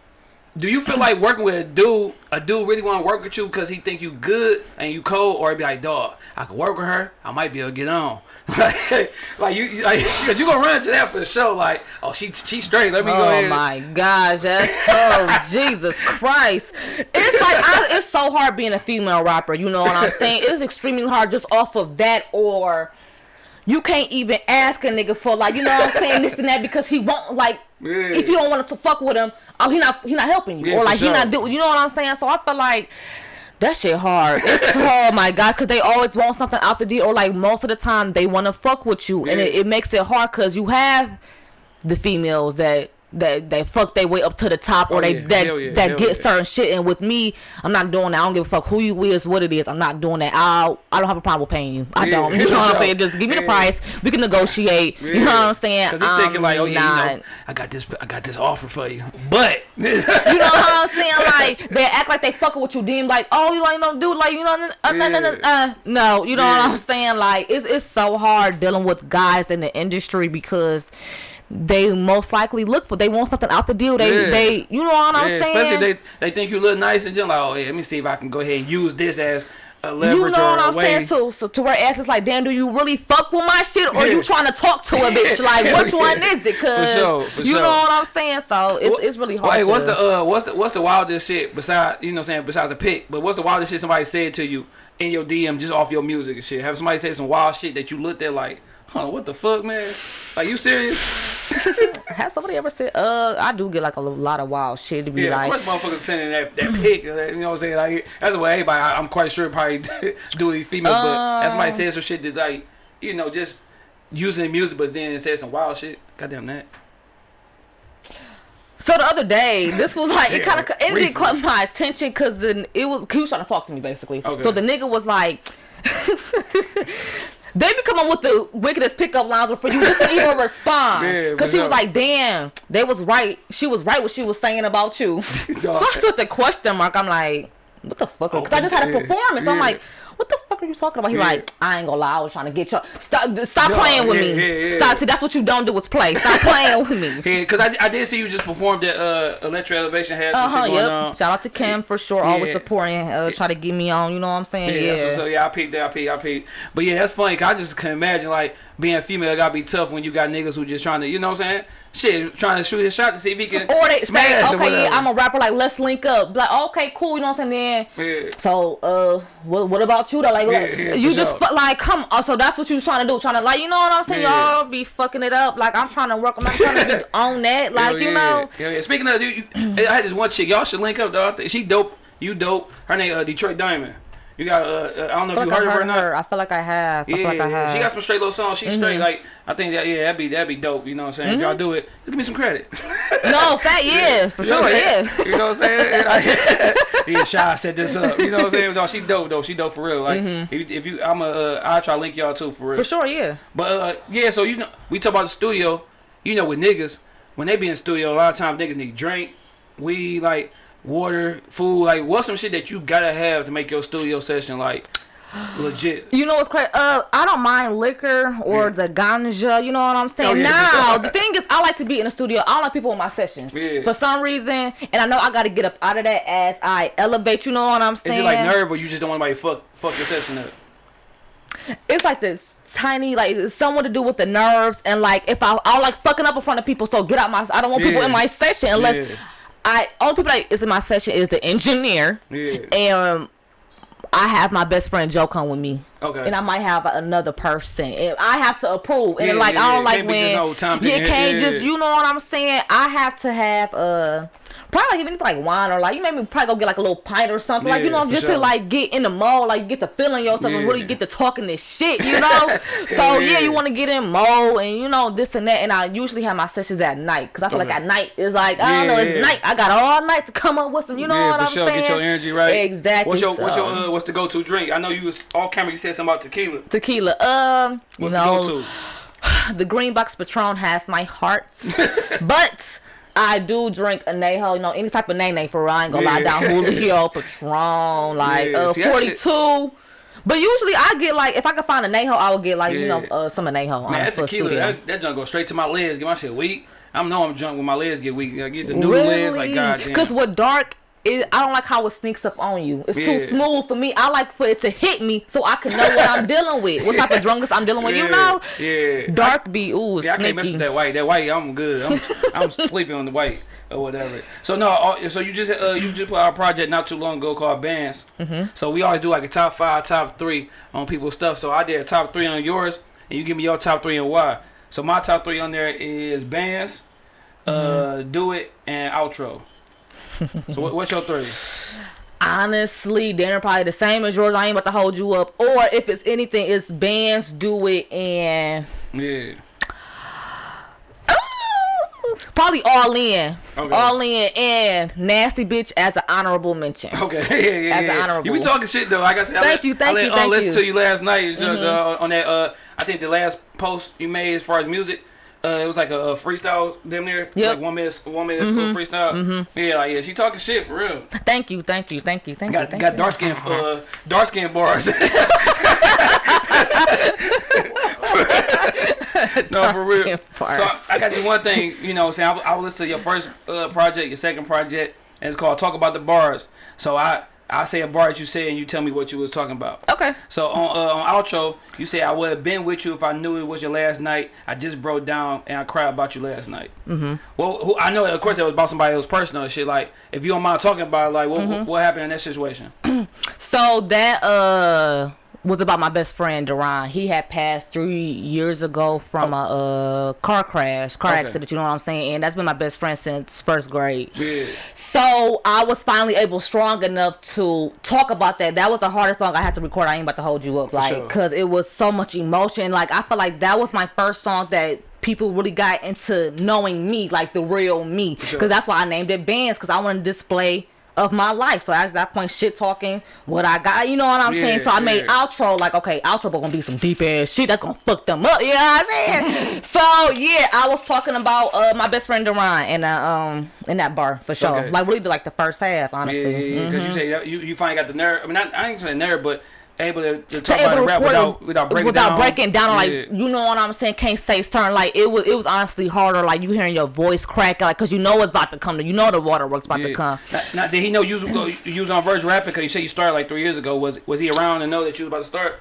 A: do you feel like working with a dude, a dude really want to work with you because he think you good and you cold, or be like, dog, I could work with her, I might be able to get on. like you, you- like you gonna run into that for sure. Like, oh, she she straight. Let me go
B: Oh my gosh, that's oh Jesus Christ! It's like I, it's so hard being a female rapper. You know what I'm saying? It is extremely hard just off of that, or you can't even ask a nigga for like you know what I'm saying this and that because he won't like
A: Yeah.
B: if you don't want to fuck with him, oh he not he not helping you
A: Yeah,
B: or like he not do you know what I'm saying? So I feel like. That shit hard. It's oh my god, cause they always want something out the deal, or like most of the time they want to fuck with you, and it, it makes it hard, cause you have the females that that they fuck their way up to the top or
A: Oh,
B: they
A: yeah.
B: that
A: yeah.
B: that
A: Hell
B: get
A: yeah.
B: certain shit. And with me I'm not doing that. I don't give a fuck who you is what it is. I'm not doing that. I I don't have a problem with paying you. I don't. You know what I'm saying? Just give me the price. We can negotiate. You know what I'm saying?
A: Cause he's thinking like, oh yeah, you know,
B: not-
A: I got this, I got this offer for you, but
B: you know what I'm saying? Like they act like they fucking with you, then like, oh, you like no dude, like you know, uh, no, no, no, uh, no, you know what I'm saying? Like it's it's so hard dealing with guys in the industry because they most likely look for they want something out the deal. They
A: Yeah.
B: they you know what I'm
A: Yeah,
B: saying?
A: especially they they think you look nice and just like, oh yeah, let me see if I can go ahead and use this as a leverage
B: you know what I'm
A: way.
B: saying? So, so to where ass is like, damn, do you really fuck with my shit, or
A: Yeah.
B: you trying to talk to a bitch? Like, which
A: yeah.
B: one is it? Cause
A: sure, for
B: you
A: sure.
B: know what I'm saying. So it's
A: What-
B: it's really hard.
A: Wait, what's the uh, what's the what's the wildest shit besides you know what I'm saying besides a pic? But what's the wildest shit somebody said to you in your DM just off your music and shit? Have somebody say some wild shit that you looked at like, huh, what the fuck, man? Are you serious?
B: Have somebody ever said? Uh, I do get like a lot of wild shit to be
A: Yeah,
B: like.
A: of course, motherfuckers sending that that pic. You know what I'm saying? Like that's what everybody. I, I'm quite sure probably do females, but that's somebody
B: Um,
A: said some shit that like you know just using the music, but then it said some wild shit. Goddamn that.
B: So the other day, this was like it kind of it didn't caught my attention because then it was he was trying to talk to me basically.
A: Okay.
B: So the nigga was like. They be coming with the wickedest pickup lines for you just to even respond. Because
A: she
B: he was like, damn, they was right. She was right what she was saying about you. so I took the question mark. I'm like, what the fuck? Oh, because I just had a
A: Yeah,
B: performance. I'm like, what the fuck are you talking about? He
A: Yeah.
B: like, I ain't gonna lie, I was trying to get you. Stop, stop
A: Yeah,
B: playing with
A: yeah,
B: me.
A: yeah.
B: Stop. See, that's what you don't do is play. Stop playing with me.
A: Because I, I did see you just performed at uh, Electro Elevation. Had some
B: Uh huh.
A: shit going
B: Yep.
A: on.
B: Shout out to Kim for sure. Always supporting. Uh, try to get me on. You know what I'm saying?
A: Yeah. So, so yeah, I peeped that, I peeped, I peeped. But yeah, that's funny. 'cause I just can imagine like being a female gotta be tough when you got niggas who just trying to, you know what I'm saying? Shit, trying to shoot his shot to see if he can
B: or they
A: smash
B: say, okay, yeah. I'm a rapper. Like, let's link up. Like, okay, cool. You know what I'm saying? Then
A: Yeah.
B: So, uh, what, what about you though? Like,
A: Yeah, yeah,
B: you just
A: sure.
B: like come. Oh, so that's what you was trying to do? Trying to like, you know what I'm saying? Y'all be fucking it up. Like, I'm trying to work. I'm not trying to be on that. Like, you know.
A: Yeah. Speaking of, dude, you, I had this one chick. Y'all should link up, though. She dope. You dope. Her name uh, Detroit Diamond. You got. Uh, uh, I don't know
B: I
A: if you heard
B: I
A: her or not.
B: her. I feel like I have. I
A: Yeah,
B: feel like I have. Mm-hmm.
A: she got some straight little songs. She's straight. Like I think that yeah, that'd be that'd be dope. You know what I'm saying? If y'all do it, just give me some credit.
B: no, fat yeah, for sure, yeah.
A: You know what I'm saying? Like, yeah, Shy set this up. You know what I'm saying? No, she dope though. She dope for real. Like if, you- if you, I'm a, uh, I'll try to link y'all too for real.
B: Mm-hmm. For sure, yeah.
A: But uh, yeah, so you know, we talk about the studio. You know, with niggas, when they be in the studio, a lot of times niggas need drink. weed, like water, food, like what's some shit that you gotta have to make your studio session like legit?
B: You know what's crazy? Uh, I don't mind liquor or
A: Yeah.
B: the ganja. You know what I'm saying?
A: Oh, yeah,
B: now, the thing is, I like to be in the studio. I don't like people in my sessions
A: Yeah.
B: for some reason, and I know I got to get up out of that as I elevate. You know what I'm saying?
A: Is it like nerve or you just don't want anybody fuck fuck your session up?
B: it's like this tiny like it's somewhat to do with the nerves and like if I I like fucking up in front of people so get out my I don't want people in my session unless. I only people that is in my session is the engineer
A: Yeah.
B: and I have my best friend Joe come with me
A: Okay.
B: and I might have another person and I have to approve and
A: Yeah,
B: like
A: yeah,
B: I don't
A: yeah.
B: like when you can't just you know what I'm saying I have to have uh probably even like wine or like you maybe probably go get like a little pint or something like you know just
A: sure.
B: to like get in the mode like get to feeling yourself and really get to talking this shit you know so yeah,
A: Yeah.
B: you want to get in mode and you know this and that and I usually have my sessions at night because I feel like at night is like I don't know it's
A: yeah.
B: night I got all night to come up with some you know
A: yeah,
B: what I'm
A: sure.
B: saying
A: Get your energy right.
B: exactly
A: What's your what's your uh, what's the go to drink? I know you was all camera. You said something about tequila.
B: tequila um you
A: What's
B: know
A: the go to?
B: the green box patron has my heart but I do drink anejo, you know, any type of nene for real. I ain't gonna lie Don Julio, Patron, like
A: Yeah,
B: uh,
A: see,
B: 42. But usually I get like if I can find a anejo, I would get like you know uh, some anejo on
A: Man, that tequila,
B: studio.
A: that, that junk go straight to my legs. Get my shit weak. I know I'm drunk when my legs get weak. I get the new legs, like goddamn.
B: Because with dark, it, I don't like how it sneaks up on you. It's too smooth for me. I like for it to hit me so I can know what I'm dealing with. What type of drunkenness I'm dealing with. You know,
A: Yeah.
B: dark be ooh
A: Yeah, I can't mess with that white. That white, I'm good. I'm, I'm sleeping on the white or whatever. So no, uh, so you just uh, you just put out a project not too long ago called Bands. Mm-hmm. So we always do like a top five, top three on people's stuff. So I did a top three on yours, and you give me your top three and why. So my top three on there is Bands, uh, Do It, and Outro. So what, what's your three?
B: Honestly, they're probably the same as yours. I ain't about to hold you up. Or if it's anything, it's bands, do it, and
A: Yeah.
B: probably all in,
A: Okay.
B: all in, and nasty bitch as an honorable mention.
A: Okay. yeah, yeah,
B: As an honorable.
A: You be talking shit though. Like I said, I
B: Thank
A: let,
B: you, thank
A: I let,
B: you,
A: uh,
B: thank you.
A: To you last night uh, uh, on that. Uh, I think the last post you made as far as music. Uh, it was like a, a freestyle damn near,
B: Yep. Mm-hmm.
A: like one minute, one minute freestyle. Yeah, like yeah, she talking shit for real.
B: Thank you, thank you, thank you, thank you.
A: Got
B: thank
A: got
B: you.
A: dark skin, uh, dark skin bars. no, for real.
B: Dark-skinned.
A: So I, I got you one thing. You know, saying I, will- I will listen to your first uh, project, your second project, and it's called "Talk About the Bars." So I I say a bar that you say, and you tell me what you was talking about.
B: Okay.
A: So on uh, on outro, you say I would have been with you if I knew it was your last night. I just broke down and I cried about you last night. Mm-hmm. Well, who, I know of course that was about somebody else personal and shit. Like if you don't mind talking about it, like what,
B: Mm-hmm.
A: what what happened in that situation?
B: So that uh was about my best friend Duran. He had passed three years ago from a uh, car crash, car
A: Okay.
B: accident. You know what I'm saying? And that's been my best friend since first grade.
A: Yeah.
B: So I was finally able, strong enough to talk about that. That was the hardest song I had to record. I ain't about to hold you up, like,
A: sure.
B: cause it was so much emotion. Like I felt like that was my first song that people really got into knowing me, like the real me.
A: sure.
B: Cause that's why I named it Bands, cause I want to display of my life. So at that point, shit talking what I got. You know what I'm saying? So I made
A: yeah.
B: outro like, okay, outro gonna be some deep ass shit that's gonna fuck them up. You know what I'm saying? so yeah, I was talking about uh, my best friend Duran in that um in that bar for sure.
A: Okay.
B: Like really be like the first half,
A: Yeah,
B: honestly.
A: yeah, yeah. Because you say you, you finally got the nerve. I mean, not, I ain't saying nerve, but able to, to
B: To able
A: about
B: to
A: rap without without breaking
B: without
A: down.
B: breaking down, like you know what I'm saying, can't say certain. Like it was, it was honestly harder. Like you hearing your voice crack, like because you know it's about to come. You know the waterworks about to come.
A: Now, now, did he know you was, you was on Verge rapping? Because you said you started like three years ago. Was was he around to know that you was about to start?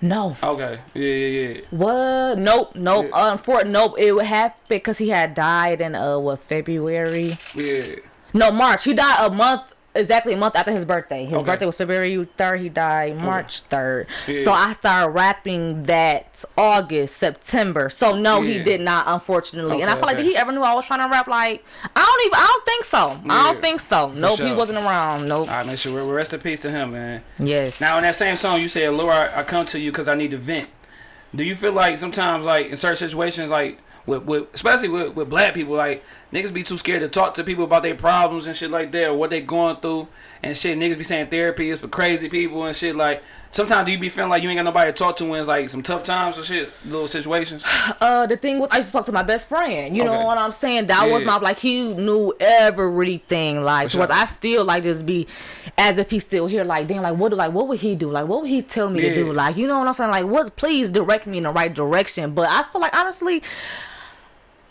B: No.
A: Okay. Yeah, yeah, yeah.
B: What? Nope, nope.
A: Yeah.
B: Unfortunately, nope. It would have because he had died in uh what February?
A: Yeah.
B: No, March. He died a month exactly a month after his birthday. His
A: Okay.
B: birthday was February third. He died March third.
A: Yeah.
B: So I started rapping that August, September. So no, he did not, unfortunately. and I
A: Okay,
B: feel like did he ever knew I was trying to rap? Like I don't even. I don't think so. I don't think so. Nope, he wasn't around. Nope.
A: All right, man. So we rest in peace to him, man.
B: yes.
A: Now in that same song, you said, "Laura, I come to you because I need to vent." Do you feel like sometimes, like in certain situations, like with, with especially with, with black people, like niggas be too scared to talk to people about their problems and shit like that or what they going through and shit. Niggas be saying therapy is for crazy people and shit. Like sometimes do you be feeling like you ain't got nobody to talk to when it's like some tough times or shit, little situations?
B: Uh, the thing was, I used to talk to my best friend. You
A: Okay.
B: know what I'm saying? That was my like he knew everything. Like,
A: sure.
B: I still like just be as if he's still here. Like, damn, like what? Like, what would he do? Like, what would he tell me to do? Like, you know what I'm saying? Like, what? Please direct me in the right direction. But I feel like honestly.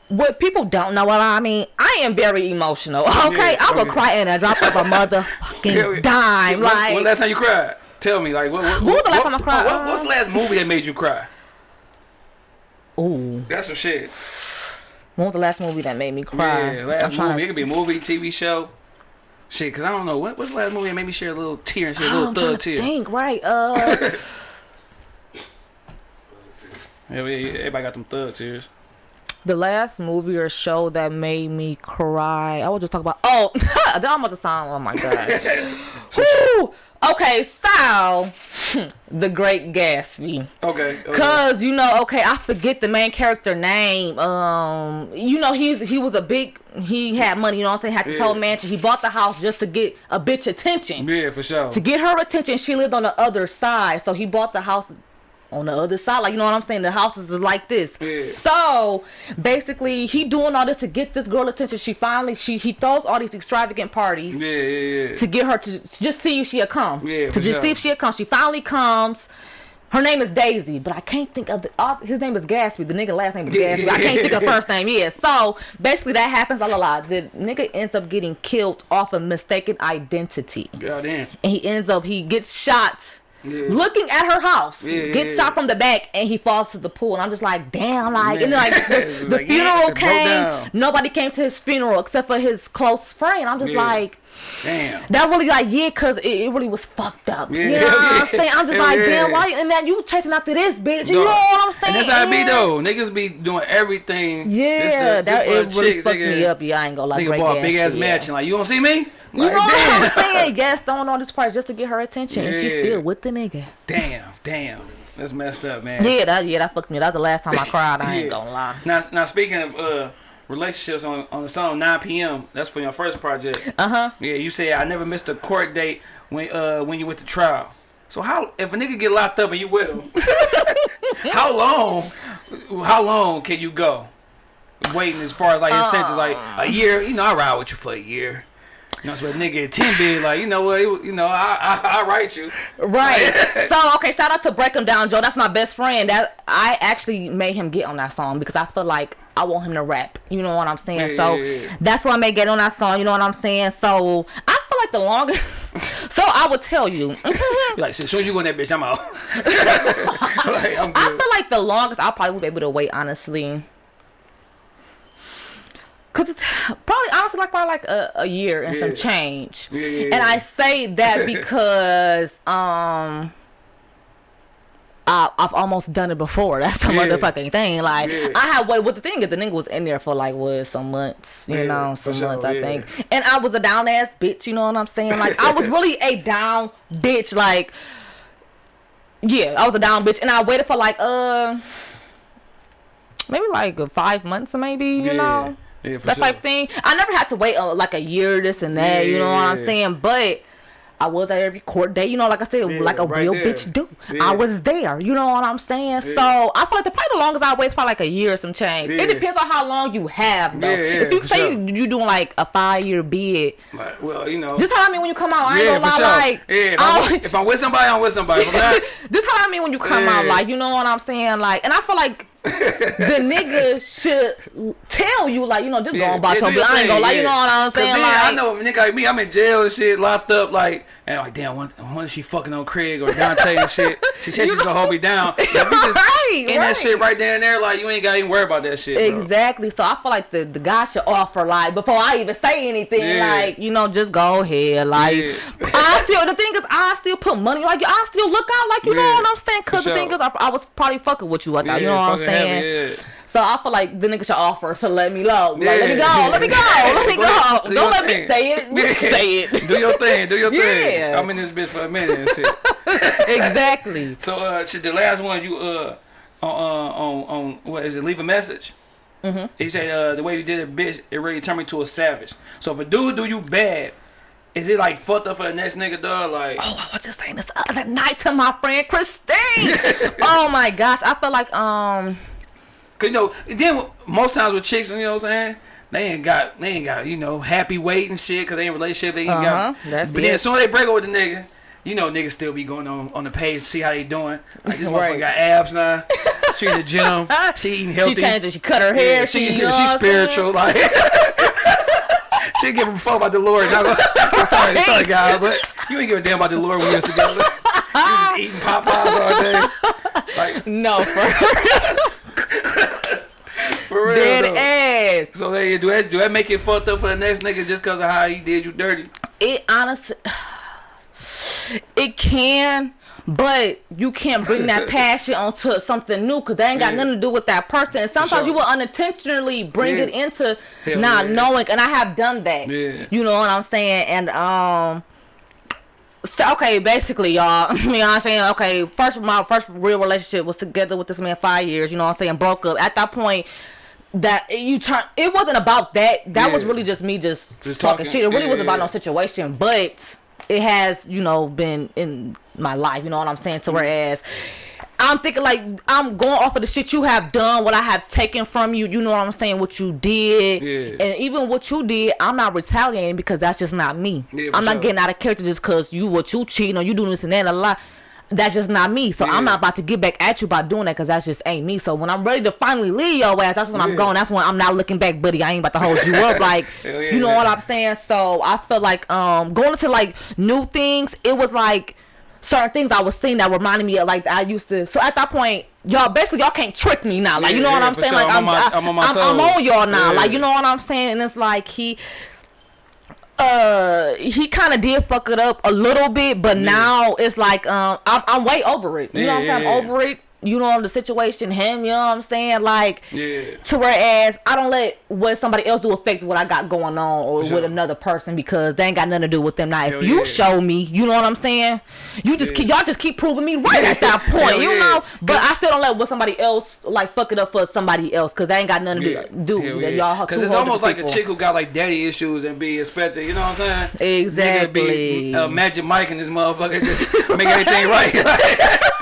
B: What people don't know what I mean, I am very emotional. Okay,
A: Yeah,
B: I would
A: okay.
B: cry in a drop of a motherfucking dime.
A: When,
B: like,
A: when last time you cried? Tell me, like, what, what,
B: When was the last
A: what-
B: time I cried?
A: What, what's the
B: Uh,
A: last movie that made you cry?
B: ooh,
A: That's some shit.
B: What was the last movie that made me cry?
A: Yeah,
B: I'm
A: last movie.
B: to-
A: It could be a movie, TV show. Shit, cause I don't know what what's the last movie that made me share a little tear and share a
B: Oh,
A: little
B: I'm
A: thug
B: to
A: tear.
B: think, right? Uh,
A: everybody got them thug tears.
B: The last movie or show that made me cry. I was just talk about. Oh, I'm about to sound. Oh my god. Okay, so the Great Gatsby.
A: Okay. okay.
B: Cause you know, okay, I forget the main character name. Um, you know, he's he was a big. He had money. You know what I'm saying? Had this
A: Yeah.
B: whole mansion. He bought the house just to get a bitch attention.
A: Yeah, for sure.
B: To get her attention, she lived on the other side. So he bought the house on the other side. Like, you know what I'm saying? The houses is like this.
A: Yeah.
B: So basically, he doing all this to get this girl attention. She finally, she he throws all these extravagant parties
A: Yeah, yeah, yeah.
B: to get her to just see if she'll come.
A: Yeah,
B: to just see if she'll come. She finally comes. Her name is Daisy, but I can't think of the. Uh, his name is Gatsby. The nigga last name is. Gatsby. I can't think of first name. Yeah. So basically, that happens. La la la. The nigga ends up getting killed off of mistaken identity
A: Goddamn.
B: and he ends up he gets shot
A: Yeah.
B: looking at her house
A: Yeah,
B: gets
A: yeah,
B: shot
A: yeah.
B: from the back and he falls to the pool and i'm just like damn like and then like the, the
A: like,
B: funeral came nobody came to his funeral except for his close friend i'm just
A: Yeah.
B: like
A: Damn.
B: that really like yeah because it, it really was fucked up you know what i'm saying i'm just
A: Hell
B: like
A: yeah.
B: damn why and then you chasing after this bitch you know what i'm saying
A: And that's how it be though. Niggas be doing everything.
B: yeah
A: just to-
B: that it really
A: chick,
B: fucked
A: nigga,
B: me up yeah i ain't gonna like.
A: Nigga bought a big ass
B: yeah.
A: mansion. Like you don't see me?
B: You
A: Like,
B: know what
A: damn.
B: I'm saying? Yes, throwing all these parties just to get her attention, and she's still with the nigga.
A: Damn, damn. That's messed up, man.
B: Yeah, that yeah, that fucked me. That was the last time I cried. I ain't gonna lie.
A: Now, now speaking of uh, relationships on on the song 9 p.m. That's for your first project.
B: Uh huh.
A: Yeah, you say I never missed a court date when uh when you went to trial. So how if a nigga get locked up and you with him, how long how long can you go waiting as far as like his sentence like a year? You know I ride with you for a year. You know, so a nigga at ten big like you know what you know I I, I write you.
B: Right. so okay, shout out to Break 'em Down Joe. That's my best friend. That I actually made him get on that song because I feel like I want him to rap. You know what I'm saying?
A: Yeah,
B: so
A: yeah, yeah.
B: that's why I may get on that song. You know what I'm saying? So I feel like the longest. so I would tell you.
A: Like, as soon as you go in that bitch, I'm out. like, I'm
B: I feel like the longest I probably would be able to wait, honestly. Cause it's probably honestly like probably like a, a year and some change.
A: Yeah, yeah,
B: And. I say that because um I, I've almost done it before. That's the
A: Yeah.
B: motherfucking thing. Like
A: Yeah.
B: I had what what the thing is the nigga was in there for like what some months, you
A: Yeah,
B: know, some
A: sure,
B: months I
A: yeah.
B: think. And I was a down ass bitch, you know what I'm saying? Like I was really a down bitch, like yeah, I was a down bitch, and I waited for like uh maybe like five months, or maybe you
A: Yeah.
B: know
A: Yeah,
B: that
A: sure.
B: type thing. I never had to wait uh, like a year, this and that. you know what I'm saying? But I was at every court day, you know, like I said,
A: Yeah,
B: like a
A: right
B: real
A: there.
B: bitch do.
A: Yeah.
B: I was there, you know what I'm saying?
A: Yeah.
B: So I feel like the probably the longest I wait is probably like a year or some change.
A: Yeah.
B: It depends on how long you have though.
A: Yeah, yeah,
B: if you say
A: sure.
B: you, you doing like a five year bid,
A: Like, well, you know.
B: this how I mean when you come out. I ain't
A: yeah,
B: gonna lie,
A: sure.
B: like
A: yeah, if,
B: I-
A: I'm, if I'm with somebody, I'm with somebody. Not,
B: this how I mean when you come out, like you know what I'm saying, like, and I feel like the nigga should tell you, like, you know, just go
A: yeah,
B: on about your business. I ain't you know what I'm saying, like,
A: I know a nigga like me, I'm in jail and shit, locked up, like, and like, damn, when, she fucking on Craig or Dante and shit? She said she's gonna hold me down. Like, just
B: Right,
A: in
B: right.
A: that shit right there and there, like, you ain't gotta even worry about that shit. Bro.
B: Exactly. So I feel like the, the guy should offer like before I even say anything,
A: Yeah.
B: like you know, just go ahead. Like
A: Yeah.
B: I still the thing is I still put money like I still look out like you know what I'm saying. Cause
A: for
B: the thing is I, I was probably fucking with you at that. you know what I'm saying.
A: Yeah.
B: So I feel like the nigga should offer to let me know. Like, let me go,
A: Yeah.
B: let me go, let me
A: Go do
B: Don't let me say it.
A: Yeah.
B: say it.
A: Do your thing, do your thing.
B: Yeah.
A: I'm in this bitch for a minute and shit.
B: exactly.
A: So, uh, shit, the last one you, uh, on, uh, on, on, what is it, leave a message? Mm-hmm. He said uh, the way you did it, bitch, it really turned me to a savage. So if a dude do you bad, is it like fucked up for the next nigga, dog? Like,
B: Oh, I was just saying this other night to my friend Christine. oh my gosh, I feel like um,
A: cause you know, then most times with chicks, you know what I'm saying? They ain't got, they ain't got, you know, happy weight and shit, cause they in a relationship, they ain't
B: Uh-huh,
A: got.
B: that's
A: but
B: it.
A: then as soon as they break up with the nigga, you know, niggas still be going on on the page to see how they doing. Like this
B: Right.
A: motherfucker got abs now. She in the gym. She eating healthy.
B: she changed. She cut her hair.
A: Yeah,
B: she,
A: she,
B: you know
A: she
B: what I'm saying?
A: spiritual. Like she give a fuck about the Lord. Not gonna, I'm sorry, sorry, guy, but you ain't give a damn about the Lord when we was together. You just eating Popeyes all day. Like
B: No, for
A: for real.
B: dead
A: though.
B: ass.
A: So they do that. Do that make it fucked up for the next nigga just cause of how he did you dirty?
B: It honestly, it can. But you can't bring that passion onto something new because they ain't got
A: Yeah.
B: nothing to do with that person. And sometimes
A: sure.
B: you will unintentionally bring
A: Yeah.
B: it into
A: Hell
B: not
A: yeah.
B: knowing. And I have done that. You know what I'm saying? And um, so, okay, basically, y'all. You know what I'm saying? Okay, first my first real relationship was together with this man five years. You know what I'm saying? Broke up. At that point, that you turn. It wasn't about that. That was really just me just,
A: Just
B: talking,
A: talking.
B: shit. It really
A: Yeah,
B: was about no situation, but it has you know been in my life. You know what I'm saying?
A: Mm-hmm.
B: To whereas. I'm thinking like I'm going off of the shit you have done, what I have taken from you. You know what I'm saying? What you did,
A: Yeah.
B: and even what you did, I'm not retaliating because that's just not me.
A: Yeah,
B: I'm not
A: sure.
B: getting out of character just because you what you cheating or you doing this and that a lot. That's just not me. So
A: Yeah.
B: I'm not about to get back at you by doing that because that's just ain't me. So when I'm ready to finally leave your ass, that's when I'm
A: Yeah.
B: going. That's when I'm not looking back, buddy. I ain't about to hold you up. Like
A: yeah,
B: you know what I'm saying? So I feel like um going into like new things, it was like certain things I was seeing that reminded me of like I used to. So at that point, y'all basically y'all can't trick me now. Like you know what I'm saying?
A: sure.
B: Like
A: I'm
B: I'm
A: on my-
B: I-
A: I'm on
B: I'm, I'm on y'all now. Like you know what I'm saying? And it's like he uh he kind of did fuck it up a little bit but now it's like um I'm, I'm way over it. You know what i'm
A: Yeah,
B: saying?
A: Yeah.
B: over it you know the situation him you know what i'm saying like
A: Yeah.
B: to whereas i don't let what somebody else do affect what i got going on or
A: For
B: with another person because they ain't got nothing to do with them now if
A: Hell
B: you
A: yeah.
B: show me you know what i'm saying you just
A: Yeah.
B: keep y'all just keep proving me right at that point
A: Hell
B: you
A: yeah.
B: know but i still don't let what somebody else like fuck it up for somebody else because they ain't got nothing to do,
A: yeah.
B: y'all
A: Cause
B: two
A: it's almost like
B: different
A: a chick who got like daddy issues and be expected. You know what I'm saying? Nigga be,
B: Exactly.
A: uh, Magic Mike and this motherfucker just make everything right.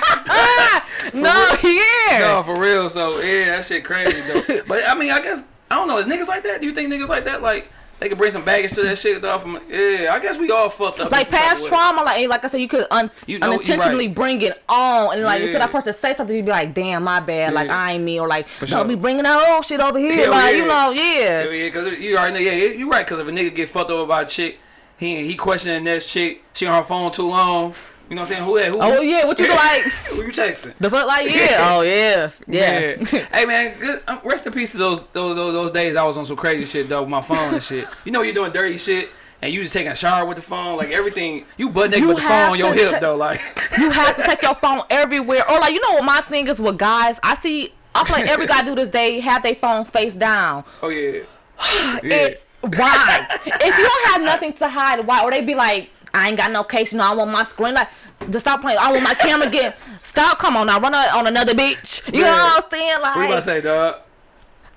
B: no, yeah.
A: no, for real. So yeah, that shit crazy though. But I mean, I guess I don't know. Is niggas like that? Do you think niggas like that? Like they can bring some baggage to that shit though? From yeah, I guess we all fucked up.
B: like
A: in some type
B: past trauma, like like I said, you could un-
A: You know-
B: unintentionally
A: right.
B: bring it on, and like
A: Yeah.
B: until that person say something, you'd be like, "Damn, my bad," like I ain't me, or like,
A: For
B: "Don't
A: sure.
B: be bringing that old shit over here,"
A: Hell
B: like
A: yeah.
B: you know, yeah.
A: Hell yeah, cause you already know. Yeah, you right. Cause if a nigga get fucked up about a chick, he he questioning that chick. She on her phone too long. You know what I'm saying? Who that? Who?
B: Oh yeah, what you like?
A: Who you texting?
B: The fuck, like yeah, oh yeah, yeah.
A: hey man, good. Um, rest in peace to those, those those those days I was on some crazy shit though with my phone and shit. You know you're doing dirty shit and you just taking a shower with the phone, like everything. You butt naked
B: You
A: with the phone on your hip though, like.
B: you have to take your phone everywhere. Or like you know what my thing is with guys, I see. I feel like every guy do this. They have their phone face down.
A: oh yeah. yeah.
B: It, why? if you don't have nothing to hide, why? Or they be like, I ain't got no case, you know, I want my screen. Like, just stop playing. I want my camera again. Stop. Come on now, run on on another beach. You know what I'm saying?
A: What you about to
B: Like,
A: say, dog?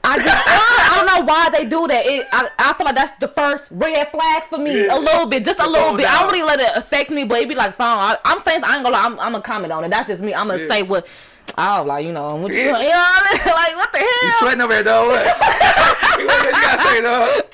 B: I just, I don't know why they do that. It, I, I feel like that's the first red flag for me.
A: Yeah.
B: A little bit, just a little bit. I don't really let it affect me, but it be like, fine. I, I'm saying, I ain't gonna lie. I'm, I'm gonna comment on it. That's just me. I'm gonna
A: Yeah.
B: say what. Oh, like you know, what you, you know what I mean? Like what the hell?
A: You sweating over there, though? What? what you gotta say, dog?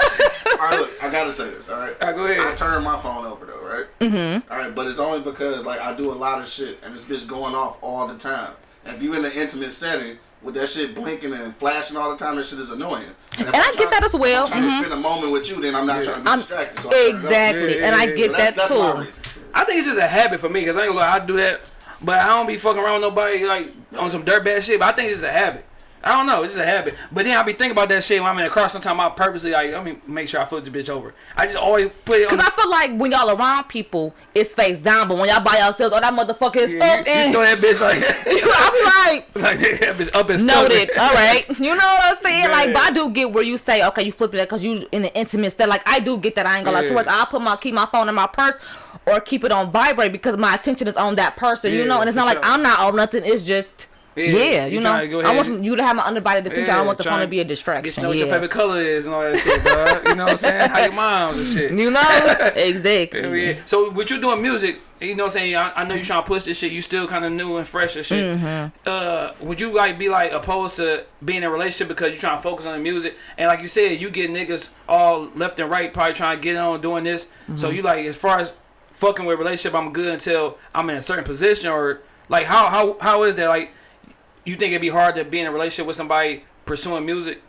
C: All right, look, I gotta say this. All right.
A: All right, go ahead.
C: I turn my phone over though, right? Mm-hmm. All right, but it's only because like I do a lot of shit and this bitch going off all the time. And if you in an intimate setting with that shit blinking and flashing all the time, that shit is annoying. if
B: And
C: I'm
B: get that as well.
C: if I'm trying
B: Mhm.
C: to spend a moment with you, then I'm not
A: Yeah.
C: trying to be
B: I'm-
C: distracted. So I turn it off.
B: Exactly,
A: Yeah,
B: and I get
C: So
B: that
C: that's
B: too.
C: my.
A: I think it's just a habit for me because I ain't gonna lie, I do that, but I don't be fucking around with nobody like on some dirtbag shit. But I think it's a habit. I don't know, it's just a habit. But then I be thinking about that shit when I'm in the car. Sometimes I purposely like, let me make sure I flip the bitch over. I just always put it on.
B: Cause I feel like when y'all around people, it's face down, but when y'all by yourselves, oh that motherfucker is
A: Yeah,
B: up
A: you, you throw that bitch like,
B: I be like,
A: like that bitch up and stuck.
B: noted. All right, you know what I'm saying? Like, but I do get where you say, okay, you flipping it because you in an intimate set. Like, I do get that. I ain't gonna lie.
A: Yeah.
B: Towards, I'll put my keep my phone in my purse or keep it on vibrate because my attention is on that person. you know, and it's not like. I'm not on nothing. It's just Yeah, you, know, I want you to have my undivided attention. I don't want the phone to be a distraction.
A: to know what
B: yeah.
A: your favorite color is and all that shit, bro. You know what I'm saying? How your moms and shit.
B: You know, exactly.
A: Yeah. So with you doing music, you know what I'm saying? I, I know you trying to push this shit. You still kind of new and fresh and shit.
B: Mm-hmm.
A: Uh, would you like be like opposed to being in a relationship because you trying to focus on the music? And like you said, you get niggas all left and right, probably trying to get on doing this. So
B: Mm-hmm.
A: you like as far as fucking with relationship, I'm good until I'm in a certain position or like how how how is that like? You think it'd be hard to be in a relationship with somebody pursuing music?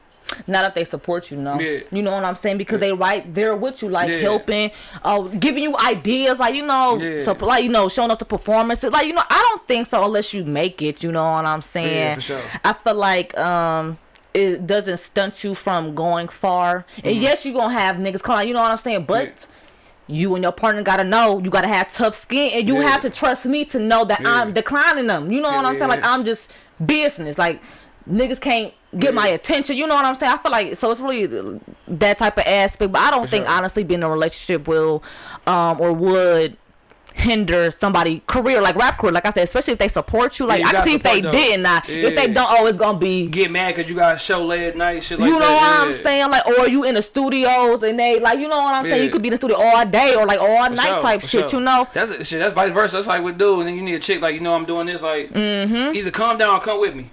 B: Not if they support you, no.
A: Yeah.
B: You know what I'm saying? Because they right there with you, like
A: Yeah.
B: helping, uh, giving you ideas, like you know,
A: Yeah.
B: so like you know, showing up to performances, like you know. I don't think so unless you make it. You know what I'm saying?
A: Yeah, for sure.
B: I feel like um. It doesn't stunt you from going far. And yes, you're gonna have niggas calling, you know what I'm saying? But
A: Mm-hmm. Yeah.
B: you and your partner gotta know you gotta have tough skin and you
A: Yeah.
B: have to trust me to know that
A: Yeah.
B: I'm declining them. You know
A: Yeah,
B: what I'm
A: yeah,
B: saying? Like. I'm just business. Like niggas can't get my attention. You know what I'm saying? I feel like so it's really that type of aspect. But I don't
A: For
B: think
A: sure.
B: honestly being in a relationship will um or would hinder somebody career like rap career like I said especially if they support you like
A: you
B: I can see if they
A: support, though.
B: didn't now if they don't always gonna be
A: Get mad because you got a show late at night, shit like
B: you know
A: that.
B: what I'm saying? Like, or you in the studios and they like, you know what I'm saying? You could be in the studio all day or like all
A: For
B: night
A: sure,
B: type shit.
A: sure.
B: You know?
A: That's shit. That's vice versa. That's like we do, and then you need a chick like you know I'm doing this. Like
B: Mm-hmm.
A: either calm down or come with me.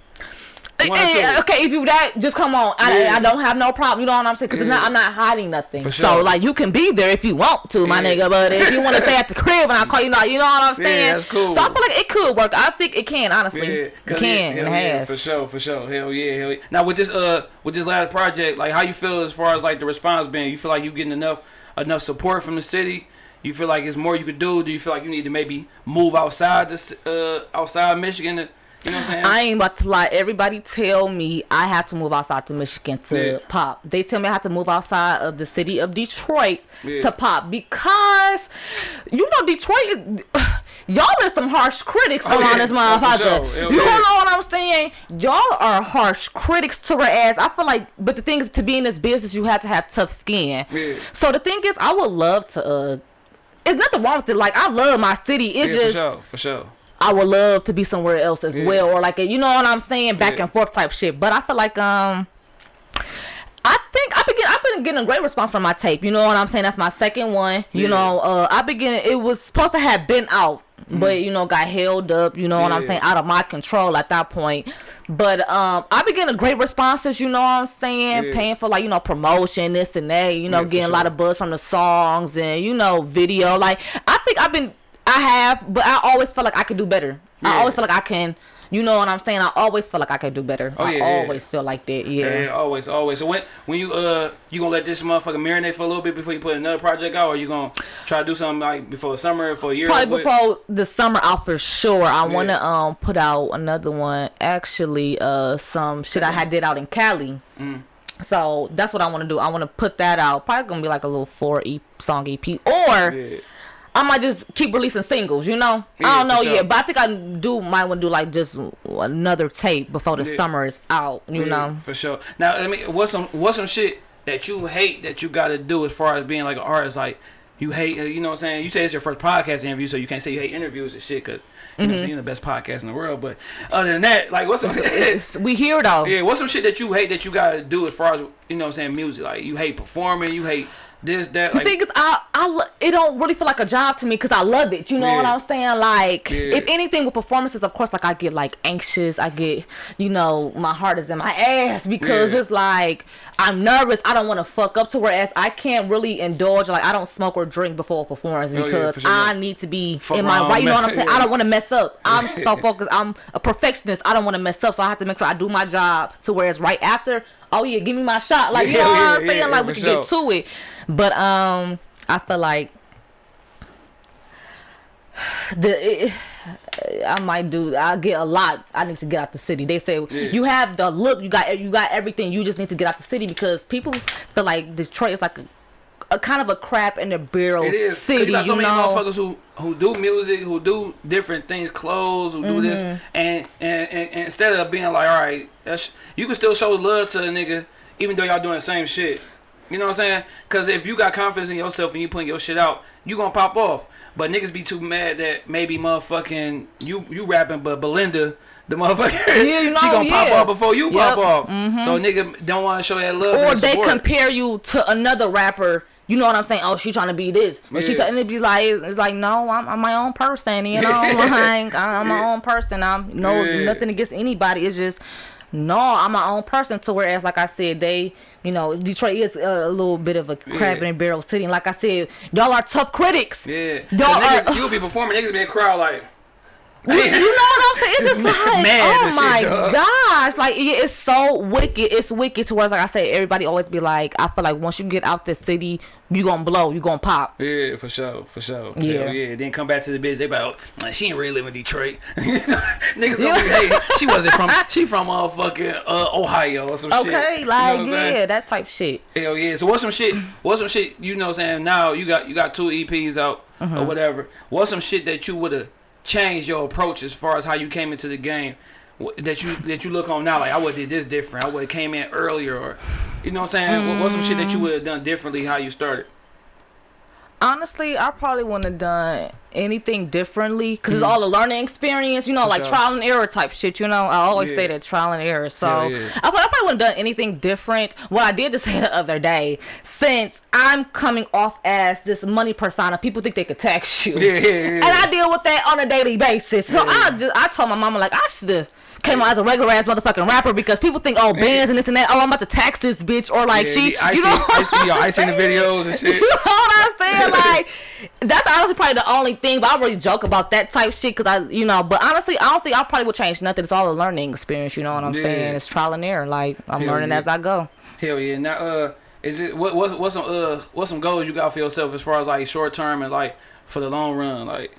B: Eh, eh, okay, if you that, just come on. I,
A: Yeah.
B: I don't have no problem. You know what I'm saying? Because
A: Yeah.
B: I'm not hiding nothing.
A: For
B: So like, you can be there if you want to, my
A: Yeah.
B: nigga. But if you want to stay at the crib and I call you, like, you know what I'm saying?
A: Yeah, that's cool.
B: So I feel like it could work. I think it can. Honestly,
A: Yeah,
B: it can.
A: yeah,
B: and
A: hell
B: it has.
A: for sure, for sure. Hell yeah, hell yeah. Now with this uh with this last project, like how you feel as far as like the response being? You feel like you getting enough enough support from the city? You feel like it's more you could do? Do you feel like you need to maybe move outside this uh outside Michigan? To, you know what I'm saying?
B: I ain't about to lie. Everybody tell me I have to move outside to Michigan to
A: Yeah.
B: pop. They tell me I have to move outside of the city of Detroit
A: Yeah.
B: to pop because you know Detroit. Y'all is some harsh critics
A: Oh,
B: around
A: yeah.
B: this
A: Oh,
B: motherfucker.
A: sure.
B: You don't know what I'm saying? Y'all are harsh critics to her ass. I feel like, but the thing is, to be in this business, you have to have tough skin. So the thing is, I would love to. uh It's nothing wrong with it. Like I love my city. It's just
A: for sure, for sure.
B: I would love to be somewhere else as
A: Yeah.
B: well, or like a, you know what I'm saying, back
A: Yeah.
B: and forth type shit. But I feel like um, I think I've been getting, I've been getting a great response from my tape. You know what I'm saying? That's my second one. You
A: Yeah.
B: know, uh, I been getting it was supposed to have been out, but you know, got held up. You know what I'm. Saying? Out of my control at that point. But um, I've been getting great responses. You know what I'm saying?
A: Yeah.
B: Paying for like you know promotion, this and that. You know,
A: Yeah,
B: getting a lot of buzz from the songs and you know video. Like I think I've been I have, but I always feel like I could do better. I always feel like I can. You know what I'm saying? I always feel like I could do better.
A: Oh,
B: I
A: yeah, yeah.
B: always feel like that. Yeah.
A: Yeah, yeah, always, always. So when when you uh you gonna let this motherfucker marinate for a little bit before you put another project out, or you gonna try to do something like before the summer for a year?
B: Probably before the summer out for sure. I want to um put out another one. Actually, uh, some shit I had did out in Cali.
A: Mm.
B: So that's what I want to do. I want to put that out. Probably gonna be like a little four e song EP, or
A: Yeah.
B: I might just keep releasing singles. You know,
A: Yeah,
B: I don't know
A: sure.
B: yet, but I think I do might want to do like just another tape before the
A: Yeah.
B: summer is out. You
A: Yeah,
B: know.
A: for sure. Now, I mean, what's some what's some shit that you hate that you got to do as far as being like an artist? Like you hate, uh, you know what I'm saying? You say it's your first podcast interview, so you can't say you hate interviews and shit because you know what I'm you're the best podcast in the world. But other than that, like what's some
B: we here though.
A: yeah, what's some shit that you hate that you got to do as far as you know what I'm saying music? Like you hate performing, you hate this that.
B: The
A: Like
B: thing is, I, I, it don't really feel like a job to me because I love it. You know what I'm saying? Like,
A: Yeah.
B: if anything with performances, of course, like I get like anxious. I get, you know, my heart is in my ass because
A: Yeah.
B: it's like I'm nervous. I don't want to fuck up to whereas I can't really indulge. Like I don't smoke or drink before a performance
A: Oh, yeah,
B: because
A: sure.
B: I need to be
A: Fuck
B: in my right. You know what I'm saying?
A: yeah.
B: I don't want to mess up. I'm so focused. I'm a perfectionist. I don't want to mess up, so I have to make sure I do my job to whereas right after. Oh yeah, give me my shot. Like you
A: Yeah,
B: know what I'm saying? like we can get to it. But um, I feel like the it, I might do. I get a lot. I need to get out the city. They say
A: Yeah.
B: you have the look. You got you got everything. You just need to get out the city because people feel like Detroit is like a, a kind of a crap in the barrel
A: It is.
B: city.
A: you got so
B: you
A: many
B: know.
A: motherfuckers who who do music, who do different things, clothes, who do
B: Mm-hmm.
A: this, and, and, and, and instead of being like, all right, that's, you can still show love to a nigga, even though y'all doing the same shit. You know what I'm saying? Because if you got confidence in yourself and you putting your shit out, you gonna pop off. But niggas be too mad that maybe motherfucking you you rapping, but Belinda the motherfucker.
B: Yeah, you know,
A: she gonna pop off before you pop
B: Yep.
A: off. So nigga don't want to show that love.
B: or they compare you to another rapper. You know what I'm saying? Oh, she trying to be this, she
A: Yeah.
B: try, and it be like, it's like, no, I'm, I'm my own person. You know, like I'm my own person. I'm no
A: Yeah.
B: nothing against anybody. It's just no, I'm my own person. To whereas, like I said, they, you know, Detroit is a, a little bit of a crab
A: Yeah.
B: in a barrel city. And like I said, y'all are tough critics.
A: Yeah.
B: Y'all
A: niggas,
B: are-
A: you'll be performing, niggas be in crowd like.
B: You, you know what I'm saying? It's just like, oh
A: shit,
B: my gosh, like yeah, it's so wicked. It's wicked to where, like I said, everybody always be like, I feel like once you get out the city, you gonna blow, you gonna pop.
A: Yeah, for sure, for sure.
B: Yeah.
A: Yeah, yeah. Then come back to the biz. They be like, oh, she ain't really live in Detroit. Niggas gonna be, hey, she wasn't from, she from motherfucking uh, Ohio or some shit.
B: Okay,
A: You know
B: like
A: saying?
B: yeah, that type shit.
A: Hell yeah. So what's some shit? What's some shit? You know what I'm saying? Now you got you got two EPs out
B: Mm-hmm.
A: or whatever. What's some shit that you would have changed your approach as far as how you came into the game? That you that you look on now like I would have did this different. I would have came in earlier or you know what I'm saying? What What's some shit that you
B: Mm.
A: would have done differently how you started?
B: Honestly, I probably wouldn't have done anything differently because it's hmm. all a learning experience, you know, like
A: sure.
B: trial and error type shit. You know, I always
A: Yeah.
B: say that trial and error. So
A: Hell yeah.
B: I, probably- I probably wouldn't have done anything different. What I did just say the other day, since I'm coming off as this money persona, people think they could tax you.
A: Yeah, yeah, yeah.
B: And I deal with that on a daily basis. So I just I told my mama like I should have came out as a regular ass motherfucking rapper because people think oh bands and this and that oh I'm about to tax this bitch or like
A: Yeah,
B: she
A: I
B: you
A: see,
B: know
A: I see, I seen the videos and shit.
B: you know what I'm saying? Like, that's honestly probably the only thing. But I really joke about that type shit because I, you know. But honestly, I don't think I probably would change nothing. It's all a learning experience. You know what I'm
A: Yeah.
B: saying? It's trial and error. Like I'm
A: Hell
B: learning
A: yeah.
B: as I go.
A: Hell yeah. Now, uh, is it what what's what's some uh what's some goals you got for yourself as far as like short term and like for the long run? Like,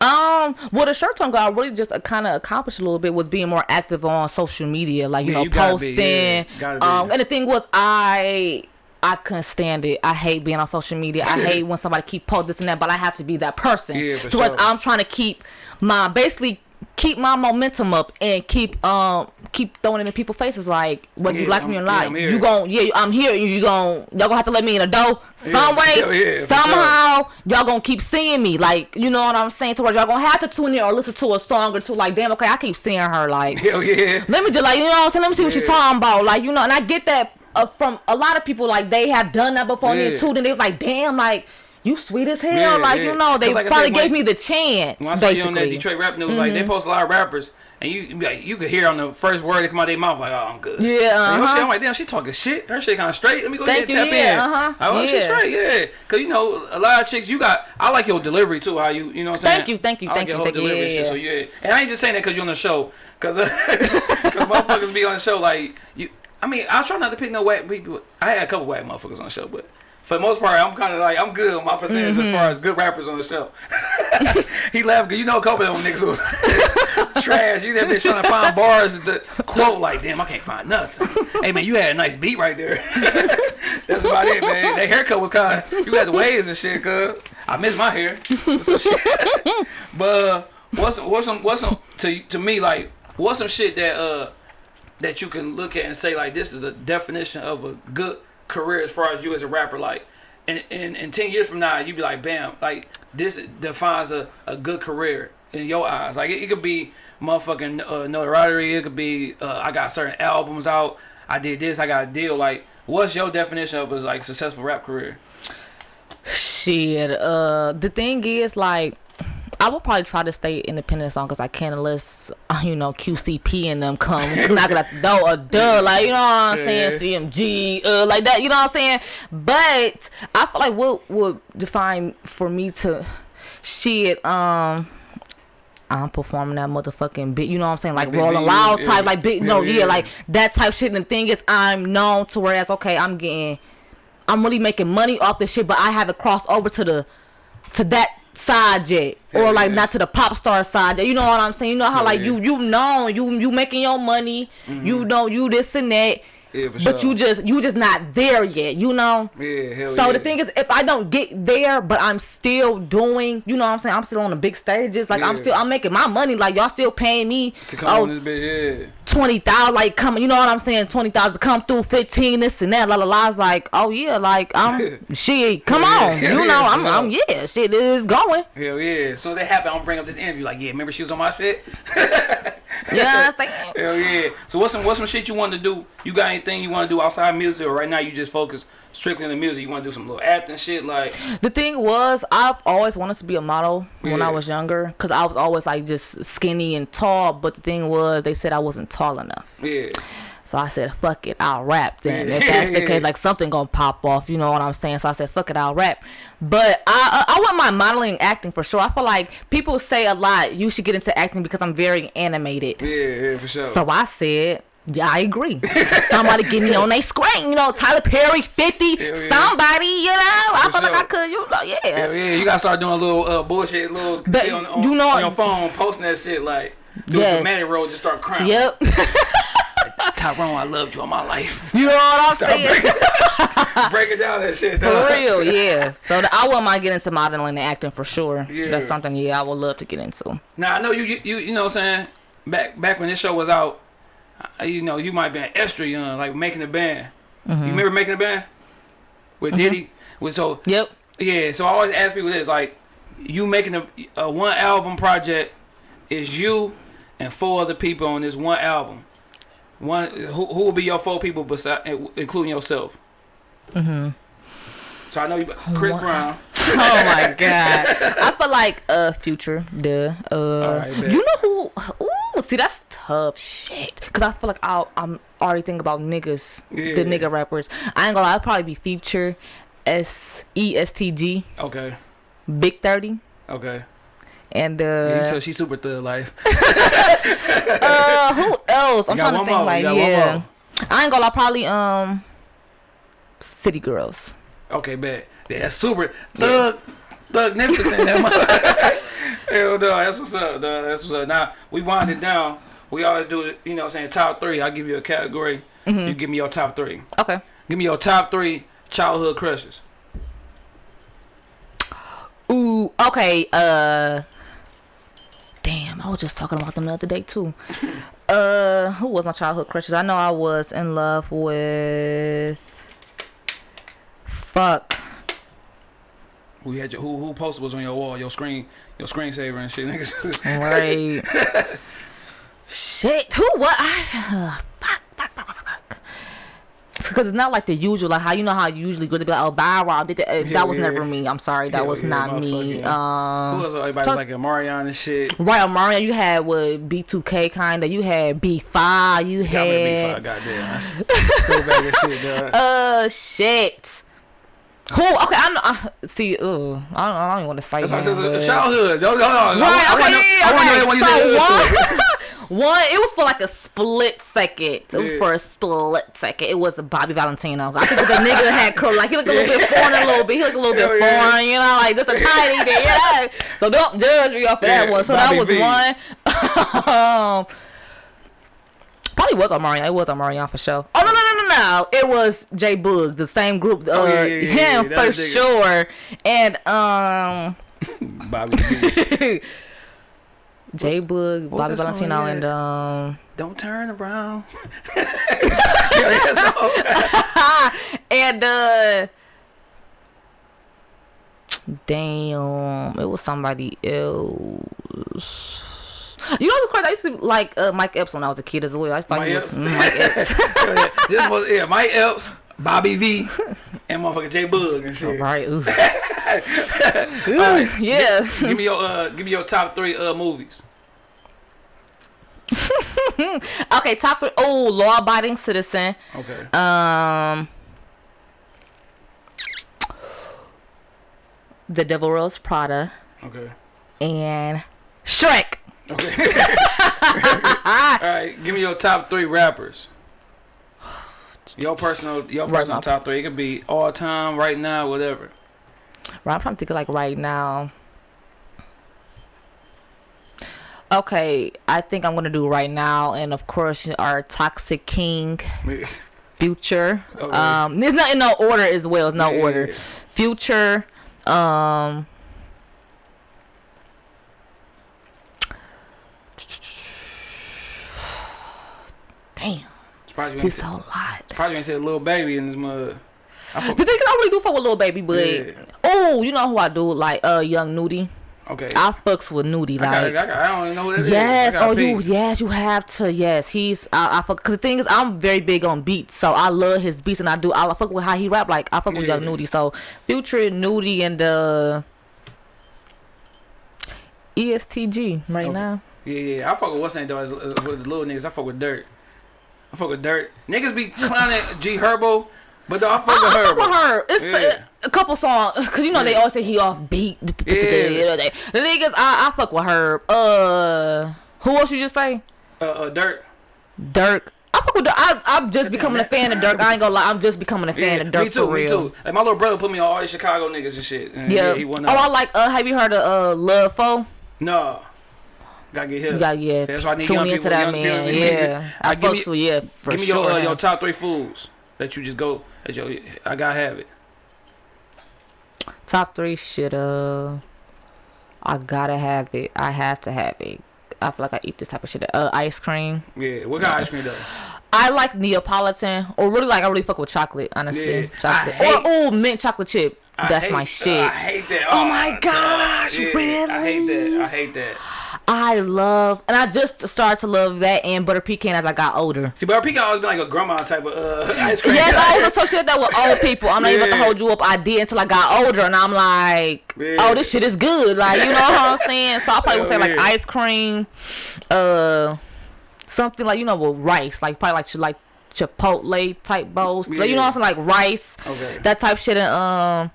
B: Um, well, the short term goal I really just uh, kind of accomplished a little bit was being more active on social media, like you
A: Yeah,
B: know,
A: you gotta be,
B: posting.
A: yeah.
B: Um, and the thing was, I I couldn't stand it. I hate being on social media. I hate when somebody keep post this and that, but I have to be that person.
A: Yeah,
B: where
A: sure.
B: I'm trying to keep my basically keep my momentum up and keep um keep throwing it in people's faces like whether you
A: Yeah,
B: like
A: I'm-
B: me or
A: yeah,
B: not.
A: I'm
B: you gon' yeah I'm here. You gon' y'all gonna have to let me in the door some way
A: yeah, sure.
B: somehow. y'all gonna keep seeing me. Like you know what I'm saying? To where y'all gonna have to tune in or listen to a song or two. Like damn okay I keep seeing her like
A: hell yeah.
B: let me just like you know what I'm saying? Let me see what she's
A: Yeah.
B: talking about. Like you know and I get that uh, from a lot of people like they have done that before
A: Yeah.
B: me too then they was like damn like you sweet as hell
A: Yeah,
B: like
A: yeah.
B: you know they
A: like I
B: finally
A: said,
B: gave
A: when-
B: me the chance
A: When I saw you on that
B: basically. Mm-hmm.
A: Detroit rap news, like they post a lot of rappers, and you you like, you could hear on the first word that come out of their mouth, like, oh, I'm good.
B: Yeah,
A: oh,
B: uh-huh.
A: shit, I'm like, damn, she talking shit. Her shit kind of straight. Let me go
B: Thank
A: ahead and tap
B: yeah,
A: in.
B: uh-huh,
A: Oh, she
B: yeah.
A: straight, yeah. Cause you know, a lot of chicks, you got. I like your delivery too. How you, you know what I'm saying?
B: Thank you, thank you,
A: I like
B: thank
A: your whole delivery shit. So yeah, and I ain't just saying that cause you're on the show, cause, uh, cause motherfuckers be on the show like you. I mean, I try not to pick no whack people. I had a couple whack motherfuckers on the show, but. For the most part, I'm kind of like I'm good on my percentage
B: Mm-hmm.
A: as far as good rappers on the show. he laughed because you know a couple of them niggas was trash. You that bitch trying to find bars to quote like, damn, I can't find nothing. hey man, you had a nice beat right there. That's about it, man. That haircut was kind of you got the waves and shit, cuz I miss my hair. But uh, what's what's some what's some to to me like what's some shit that uh that you can look at and say like this is a definition of a good career as far as you as a rapper like and in, in 10 years from now you'd be like bam like this defines a, a good career in your eyes like it, it could be motherfucking uh, notoriety it could be uh, i got certain albums out i did this i got a deal like what's your definition of a like successful rap career
B: Shit. Uh, the thing is, like, I will probably try to stay independent as long as I can, unless uh, you know QCP and them come knocking at the door or duh, like you know what I'm saying, CMG, uh, like that. You know what I'm saying? But I feel like what would define for me to shit. Um. I'm performing that motherfucking bit, you know what I'm saying? Like
A: Big
B: rolling loud
A: yeah.
B: type, like big, no,
A: Yeah,
B: yeah,
A: yeah.
B: like that type shit. And the thing is, I'm known to whereas, okay, I'm getting I'm really making money off this shit, but I haven't crossed over to the to that side yet, or like
A: yeah.
B: not to the pop star side. yet. You know what I'm saying? You know how
A: Yeah,
B: like you you know you you making your money, mm-hmm. you know you this and that,
A: yeah for
B: but
A: sure.
B: you just you just not there yet. You know.
A: yeah hell yeah.
B: So
A: yeah.
B: the thing is, if I don't get there, but I'm still doing, you know what I'm saying? I'm still on the big stages. Like I'm still, I'm making my money. Like y'all still paying me
A: to come
B: oh,
A: on this bitch yeah
B: twenty thousand, like coming, you know what I'm saying? Twenty thousand to come through, fifteen, this and that, la la la. It's like, oh yeah, like I'm shit. Come
A: Yeah,
B: on,
A: yeah,
B: you
A: yeah,
B: know, I'm. I'm yeah, shit is going.
A: Hell yeah. As soon as that happen, I'm gonna bring up this interview. Like, yeah, remember she was on my shit?
B: You know what I'm saying?
A: Hell yeah. So what's some what's some shit you want to do? You got anything you want to do outside music, or right now you just focus strictly on the music? You want to do some little acting shit, like
B: The thing was, I've always wanted to be a model when I was younger, cause I was always like just skinny and tall. But the thing was, they said I wasn't tall enough.
A: yeah,
B: So I said, fuck it, I'll rap then.
A: Yeah.
B: If that's the case, like something gonna pop off, you know what I'm saying? So I said, fuck it, I'll rap. But I, I, I want my modeling, acting for sure. I feel like people say a lot, you should get into acting because I'm very animated.
A: yeah, yeah, for sure.
B: So I said, yeah, I agree. Somebody get me on their screen, you know, Tyler Perry, 50,
A: yeah.
B: somebody, you know. I
A: For
B: feel like I could, you know, yeah.
A: Hell yeah, you gotta start doing a little uh, bullshit, little
B: But
A: shit on, on,
B: you know-
A: on your phone, posting that shit like do
B: Yes.
A: some manic roll, just start crying.
B: Yep.
A: Tyrone, I loved you all my life.
B: you know what I'm saying?
A: breaking, breaking down that shit.
B: For real, yeah. So th- I wouldn't mind getting into modeling and acting for sure.
A: Yeah.
B: That's something, yeah, I would love to get into.
A: Now I know you, you, you, know what I'm saying. Back, back when this show was out, you know, you might be an extra young, like making a band.
B: Mm-hmm.
A: You remember making a band with Diddy? With so
B: Yep.
A: yeah. So I always ask people this, like, you making a, a one album project is you and four other people on this one album. One who, who will be your four people beside including yourself? Mm-hmm. So I know you, Chris Brown.
B: oh my god. I feel like uh future, duh. Uh
A: Alright, bet.
B: you know who ooh, see that's tough shit. Cause I feel like I'll, I'm already thinking about niggas.
A: Yeah.
B: The nigga rappers. I ain't gonna lie, I'll probably be future S E S T G,
A: Okay,
B: Big Thirty.
A: okay.
B: And
A: Yeah,
B: uh,
A: tell she super thug life.
B: uh who else? I'm trying to think
A: more,
B: like yeah. I ain't gonna lie, probably um City Girls.
A: Okay, bet. Yeah, that's super thug, thugnificent. that mother- Hell no, that's what's up. Dog. That's what's up. Now we wind it down. We always do it. You know, what I'm saying top three. I'll give you a category.
B: Mm-hmm.
A: You give me your top three.
B: Okay.
A: Give me your top three childhood crushes.
B: Ooh, okay, uh Damn, I was just talking about them the other day too. uh who was my childhood crushes? I know I was in love with Fuck.
A: Who you had your who who poster was on your wall, your screen, your screensaver and shit, niggas.
B: Right. Shit. Who what I fuck, fuck, fuck, fuck. Because it's not like the usual, like how you know how you usually go to be like, oh, Byron did that. Uh,
A: Yeah,
B: that was
A: yeah.
B: never me. I'm sorry, that
A: Hell
B: was
A: yeah,
B: not me. Um,
A: Who else? Everybody
B: talk-
A: like Omarion and shit.
B: Right, Mario, you had with B2K kinda. You had B5. You
A: big
B: had
A: five, goddamn. That's go back and shit,
B: uh shit. Who? Okay, I'm uh, see. Uh, I don't. I don't even want to fight.
A: That's why I said
B: but-
A: childhood.
B: Right.
A: I,
B: okay.
A: wanna know-
B: yeah,
A: I wanna
B: okay. so one, one. It was for like a split second.
A: Yeah.
B: For a split second, it was Bobby Valentino. I think the nigga had curly. Like he looked a little bit foreign, a little bit. He looked a little bit
A: Hell yeah.
B: foreign. You know, like just a tiny bit. Yeah. So don't judge me off of that one. So
A: Bobby
B: that was
A: V.
B: one. um, Probably was Omarion. It was Omarion for sure. Oh no no no no no! It was J Boog, the same group. Uh,
A: Oh, yeah, yeah, yeah,
B: him
A: yeah,
B: for sure. And um,
A: Bobby V.
B: J Boog, Bobby Valentino, and um,
A: Don't turn around. yeah, that's all.
B: and uh, damn, it was somebody else. You know what's crazy? I used to like uh, Mike Epps when I was a kid as well. I thought
A: Mike
B: he was
A: Epps?
B: mm, Mike Epps.
A: this was yeah, Mike Epps, Bobby V, and motherfucker J Boog and shit.
B: right? Ooh.
A: Alright,
B: Yeah.
A: Give me your uh, give me your top three uh movies.
B: Okay, top three. Oh, law abiding citizen.
A: Okay.
B: Um, The Devil Wears Prada
A: Okay.
B: and Shrek.
A: Okay. All right. Give me your top three rappers. Your personal, your personal top three. It could be all time, right now, whatever.
B: Right, I'm trying to think like right now. Okay, I think I'm gonna do right now, and of course our Toxic King, Future.
A: Okay.
B: Um, there's not in no order as well. It's no
A: Yeah,
B: order. Future. Um. Damn,
A: Surprised you ain't said,
B: a lot.
A: surprised you ain't said Lil Baby in this. I
B: The thing is, I really do fuck with Lil Baby, but
A: Yeah.
B: oh, you know who I do like? Uh, Young Nudy.
A: Okay.
B: I fucks with Nudy
A: I,
B: like.
A: got, I, got, I don't even know that is.
B: Yes,
A: I
B: oh you, yes, you have to. Yes, he's I, I fuck. Cause the thing is, I'm very big on beats, so I love his beats, and I do. I fuck with how he rap. Like I fuck with Young. Nudy. So Future, Nudy, and uh, E ESTG right
A: Okay.
B: now.
A: Yeah, yeah. I fuck with what's name though. As, with the little niggas, I fuck with Dirt. I fuck with Dirt. Niggas be clowning G Herbo, but though I fuck with
B: I fuck with her. It's
A: Yeah.
B: a, a couple songs, cause you know they
A: Yeah.
B: always say he off beat.
A: Yeah.
B: The niggas, I, I fuck with her. Uh, who else you just say?
A: Uh, uh, Dirt.
B: Durk. I fuck with Durk. I, I'm just becoming a fan of Durk. I ain't gonna lie. I'm just becoming a fan
A: Yeah,
B: of Durk
A: me too,
B: for real.
A: me too. Like my little brother put me on all these Chicago niggas and shit. And
B: Yeah.
A: he won
B: oh, I like. Uh, have you heard of uh Love Foe?
A: No. Gotta get hit.
B: Gotta yeah.
A: That's why I need
B: tune
A: young
B: into
A: people.
B: that
A: young,
B: man.
A: young,
B: yeah, I
A: me-
B: fucks with yeah for
A: Give me
B: sure.
A: your uh, your top three foods that you just go. That your, I gotta have it.
B: Top three shit. Uh, I gotta have it. I have to have it. I feel like I eat this type of shit. Uh, ice cream.
A: Yeah. What kind of ice cream though?
B: I like Neapolitan, or really like I really fuck with chocolate. Honestly,
A: Yeah.
B: chocolate.
A: I hate-
B: or oh, mint chocolate chip.
A: I
B: That's
A: hate-
B: my
A: uh,
B: shit.
A: I hate that.
B: Oh my gosh,
A: Yeah, I hate that.
B: really?
A: I hate that.
B: I love, and I just started to love that and butter pecan as I got older.
A: See, but pecan always been like a grandma type of uh, ice cream.
B: Yes, I always associated that with old people. I'm not even
A: Yeah.
B: gonna hold you up. I did until I got older, and I'm like,
A: Yeah.
B: oh, this shit is good. Like, you know what I'm saying? So I probably would say like ice cream, uh, something like you know with rice, like probably like like Chipotle type bowls. Like, you know what I'm saying? Like rice,
A: Okay.
B: that type shit, and um,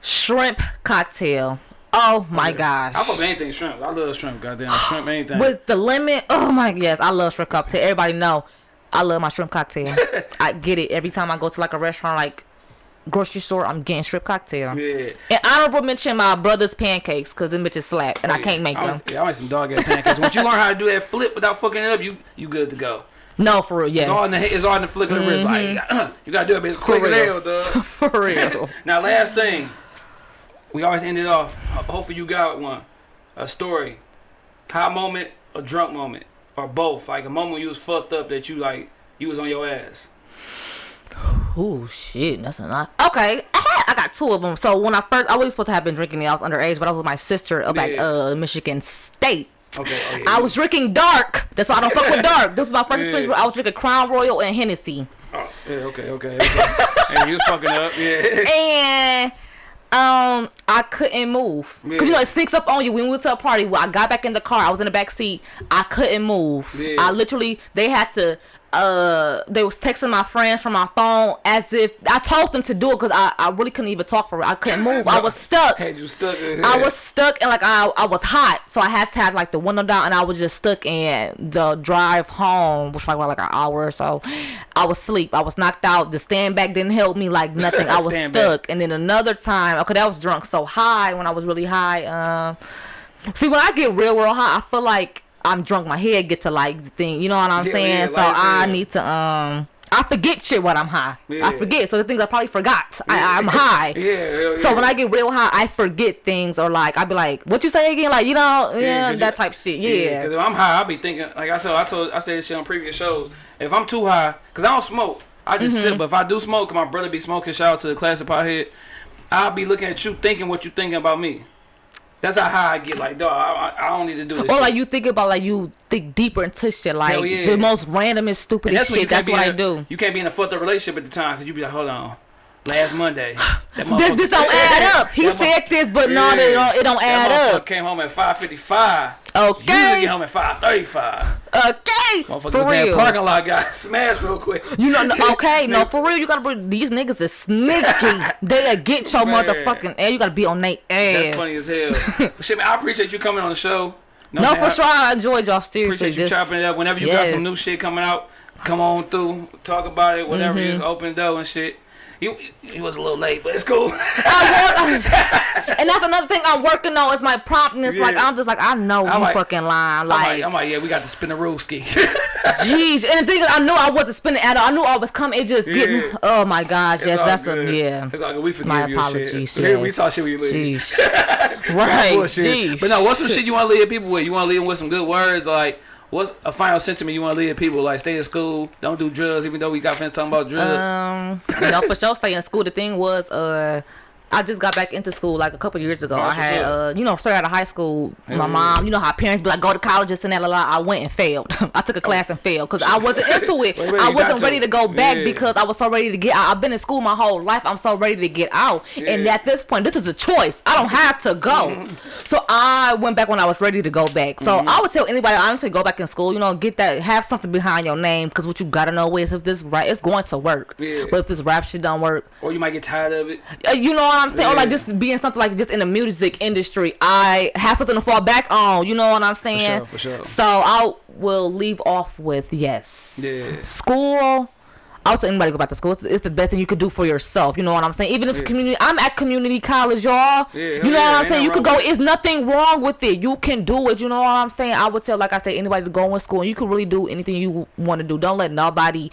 B: shrimp cocktail. Oh my gosh.
A: I fuck with anything shrimp. I love shrimp. Goddamn shrimp, anything.
B: With the lemon, oh my yes, I love shrimp cocktail. Everybody know, I love my shrimp cocktail. I get it every time I go to like a restaurant, like grocery store. I'm getting shrimp cocktail.
A: yeah.
B: And honorable mention my brother's pancakes because them bitches slap and I oh, can't make
A: I
B: them.
A: yeah, I want some dog ass pancakes. Once you learn how to do that flip without fucking it up, you you good to go.
B: No, for real,
A: It's all in the it's all in the flick of the wrist. Like mm-hmm. you gotta do it, bitch, quick as hell, dog.
B: for real.
A: now, last thing, we always end it off. Hopefully, you got one. A story, high moment, a drunk moment, or both. Like a moment you was fucked up that you like you was on your ass.
B: Oh shit, that's a lot. Okay, I, had, I got two of them. So when I first, I was supposed to have been drinking. I was underage, but I was with my sister up at uh Michigan State.
A: Okay. okay
B: I was drinking dark. That's why I don't fuck with dark. This was my first
A: Yeah.
B: experience. Where I was drinking Crown Royal and Hennessy.
A: Oh, yeah, okay, okay, okay. and you was fucking up, yeah.
B: and um I couldn't move because you know it sneaks up on you when we went to a party. Well, I got back in the car. I was in the back seat. I couldn't move.
A: Yeah.
B: I literally they had to. Uh, they was texting my friends from my phone as if I told them to do it because I, I really couldn't even talk for it. I couldn't move. I was stuck.
A: Had you stuck?
B: I was stuck and like I I was hot, so I had to have like the window down, and I was just stuck in the drive home, which was like, like an hour or so. I was asleep. I was knocked out. The stand back didn't help me like nothing. I was
A: Stand back.
B: stuck. And then another time, okay, I was drunk so high when I was really high. Um, see, when I get real, real high, I feel like I'm drunk. My head get to like the thing. You know what I'm
A: Yeah,
B: saying?
A: yeah,
B: so
A: like,
B: I
A: yeah.
B: need to um. I forget shit when I'm high. I forget. So the things I probably forgot. I, I'm high.
A: Yeah,
B: So when I get real high, I forget things or like I be like, "What you say again?" Like you know, yeah,
A: 'cause
B: that type shit. Yeah,
A: Because if I'm high, I'll be thinking, like I said, I told, I said shit on previous shows. If I'm too high, because I don't smoke, I just
B: Mm-hmm.
A: sip. But if I do smoke, my brother be smoking, shout out to the classic pothead, I'll be looking at you thinking what you thinking about me. That's how high I get. Like, dog, I, I don't need to do this.
B: or
A: shit.
B: like you think about like you think deeper into shit, like
A: yeah.
B: the most random
A: And you
B: shit. That's what I
A: a-
B: do.
A: You can't be in a fucked up relationship at the time because you be like, hold on, last Monday.
B: This this don't add up. He said this, but no, it don't, it don't add up.
A: Came home at five fifty five. Usually
B: Okay,
A: get home at five thirty five.
B: okay, for
A: was in that
B: real.
A: parking lot, got smashed real quick.
B: You know, no, okay, no, for real. You gotta bring These niggas is sneaky. They'll get your
A: Man.
B: motherfucking ass. You gotta be on their
A: That's funny as hell. Shit, man, I appreciate you coming on the show.
B: No,
A: what
B: for sure. I enjoyed y'all. Seriously,
A: appreciate you
B: this-
A: chopping it up. Whenever you got some new shit coming out, come on through, talk about it, whatever it is,
B: Mm-hmm.
A: open door and shit. You, he was a little late, but it's cool.
B: And that's another thing I'm working on is my promptness. Like I'm just like I know
A: I'm
B: you
A: like-
B: fucking lying.
A: I'm like,
B: Like,
A: I'm like, yeah, we got to spin the rule ski.
B: jeez. And the thing is, I knew I wasn't spinning at all. I knew I was coming. It just
A: Yeah.
B: getting. Oh my gosh. Yes, that's
A: good.
B: a yeah.
A: It's all good. We forgive
B: My
A: you
B: apologies.
A: shit.
B: Yes.
A: we talk shit when you leave.
B: Sheesh. right. Sheesh.
A: But no, what's some shit you want to leave people with? You want to leave them with some good words? Like, what's a final sentiment you want to leave people? Like, stay in school, don't do drugs, even though we got friends talking about drugs.
B: Um, you know, for sure, stay in school. The thing was, uh, I just got back into school like a couple years ago. I
A: that's what's
B: had, uh, you know, straight out of high school. my
A: yeah.
B: mom, you know how parents be like, go to college, and that. La, la. I went and failed. I took a class and failed because I wasn't into it.
A: Wait, wait,
B: I wasn't ready to go back
A: Yeah.
B: because I was so ready to get out. I've been in school my whole life. I'm so ready to get out. And at this point, this is a choice. I don't have to go.
A: Mm-hmm.
B: So I went back when I was ready to go back. So I would tell anybody, honestly, go back in school. You know, get that, have something behind your name because what you gotta know is if this right, it's going to work.
A: Yeah.
B: But if this rap shit don't work,
A: Or you might get tired of it.
B: uh, you know I'm saying? Or like just being something like just in the music industry, I have something to fall back on. You know what I'm saying?
A: For sure, for sure.
B: So I will leave off with yes.
A: Yeah.
B: School. I'll tell anybody go back to school. It's, it's the best thing you could do for yourself. You know what I'm saying? Even if it's
A: Yeah.
B: community, I'm at community college, y'all.
A: Yeah,
B: you know
A: yeah,
B: what I'm saying? You could go. It's nothing wrong with it. You can do it. You know what I'm saying? I would tell, like I said, anybody to go in school. and You can really do anything you want to do. Don't let nobody,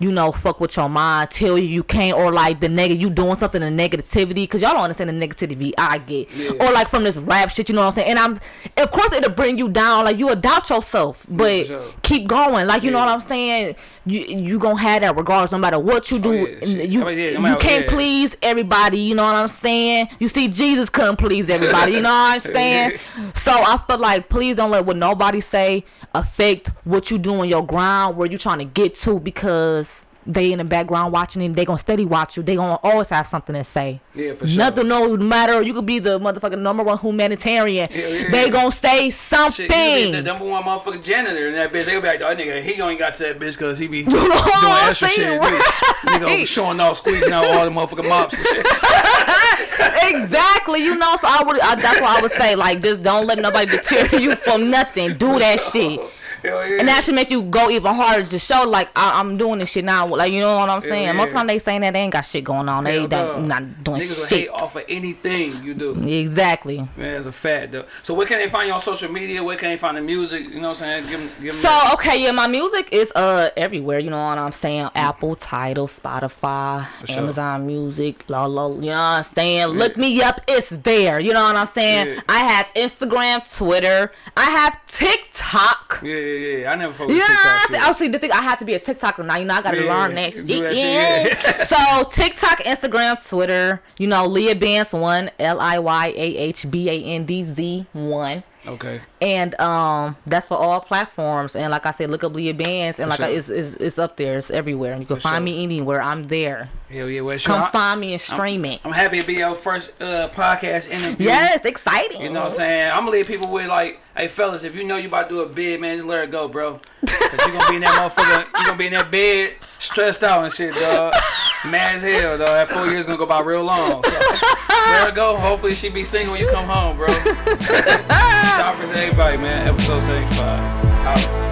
B: you know, fuck with your mind. Tell you you can't, or like the negative. You doing something in negativity because y'all don't understand the negativity I get,
A: Yeah.
B: or like from this rap shit. You know what I'm saying? And I'm, of course, it'll bring you down. Like you doubt yourself, but
A: sure.
B: keep going. Like you know what I'm saying? You you gonna have that regardless, no matter what you do.
A: Oh, yeah,
B: you
A: Oh, yeah,
B: you
A: matter-
B: can't
A: yeah.
B: please everybody. You know what I'm saying? You see, Jesus couldn't please everybody. You know what I'm saying? So I feel like please don't let what nobody say affect what you do on your grind, where you trying to get to, because they in the background watching and they gonna steady watch you. They gonna always have something to say.
A: Yeah, for sure.
B: Nothing no matter. You could be the motherfucking number one humanitarian.
A: Yeah, yeah,
B: they gonna say something.
A: be the number one motherfucking janitor in that bitch. They gonna be like, oh, nigga, he only got to that bitch because he be doing
B: oh, I'm
A: extra shit.
B: saying?
A: Nigga,
B: Right.
A: showing off, squeezing out all the motherfucking mops and shit.
B: exactly. You know, so I would. I, that's what I would say. Like, just don't let nobody deter you from nothing. Do that shit.
A: Hell yeah.
B: And that should make you go even harder to show, like, I, I'm doing this shit now. Like, you know what I'm saying?
A: yeah.
B: Most of the time they saying that they ain't got shit going on. They
A: Hell
B: ain't
A: no.
B: not doing
A: Niggas
B: shit.
A: off of anything you do.
B: Exactly.
A: Man, it's a fact, though. So where can they find you on social media? Where can they find the music? You know what I'm saying? Give them, give them
B: So okay, yeah, my music is uh everywhere. You know what I'm saying? Apple, Tidal, Spotify,
A: sure.
B: Amazon Music, la la. You know what I'm saying? Look me up, it's there. You know what I'm saying?
A: Yeah.
B: I have Instagram, Twitter, I have TikTok.
A: Yeah, yeah, yeah. I never fuck with
B: Yeah,
A: TikTok. too.
B: obviously the thing I have to be a TikToker now. You know I gotta
A: Yeah,
B: learn that shit.
A: that shit,
B: yeah. so TikTok, Instagram, Twitter. You know Liyah Bandz one, L I Y A H B A N D Z one.
A: Okay.
B: And um, that's for all platforms. And like I said, look up Liyah Bandz, and
A: For
B: like I, it's, it's it's up there. It's everywhere. And you can
A: For
B: find
A: sure.
B: me anywhere. I'm there.
A: Hell yeah. Well, sure.
B: Come
A: I-
B: find me and stream it.
A: I'm happy to be your first uh, podcast interview.
B: Yes, exciting.
A: You know what I'm saying? I'm gonna leave people with like, hey fellas, if you know you about to do a bid, man, just let it go, bro. Cause you gonna be in that motherfucker, You're gonna be in that bed, stressed out and shit, dog. Mad as hell, dog. That four years gonna go by real long. So let her go. Hopefully she be single when you come home, bro. Talkers to everybody, man. Episode 75. Out.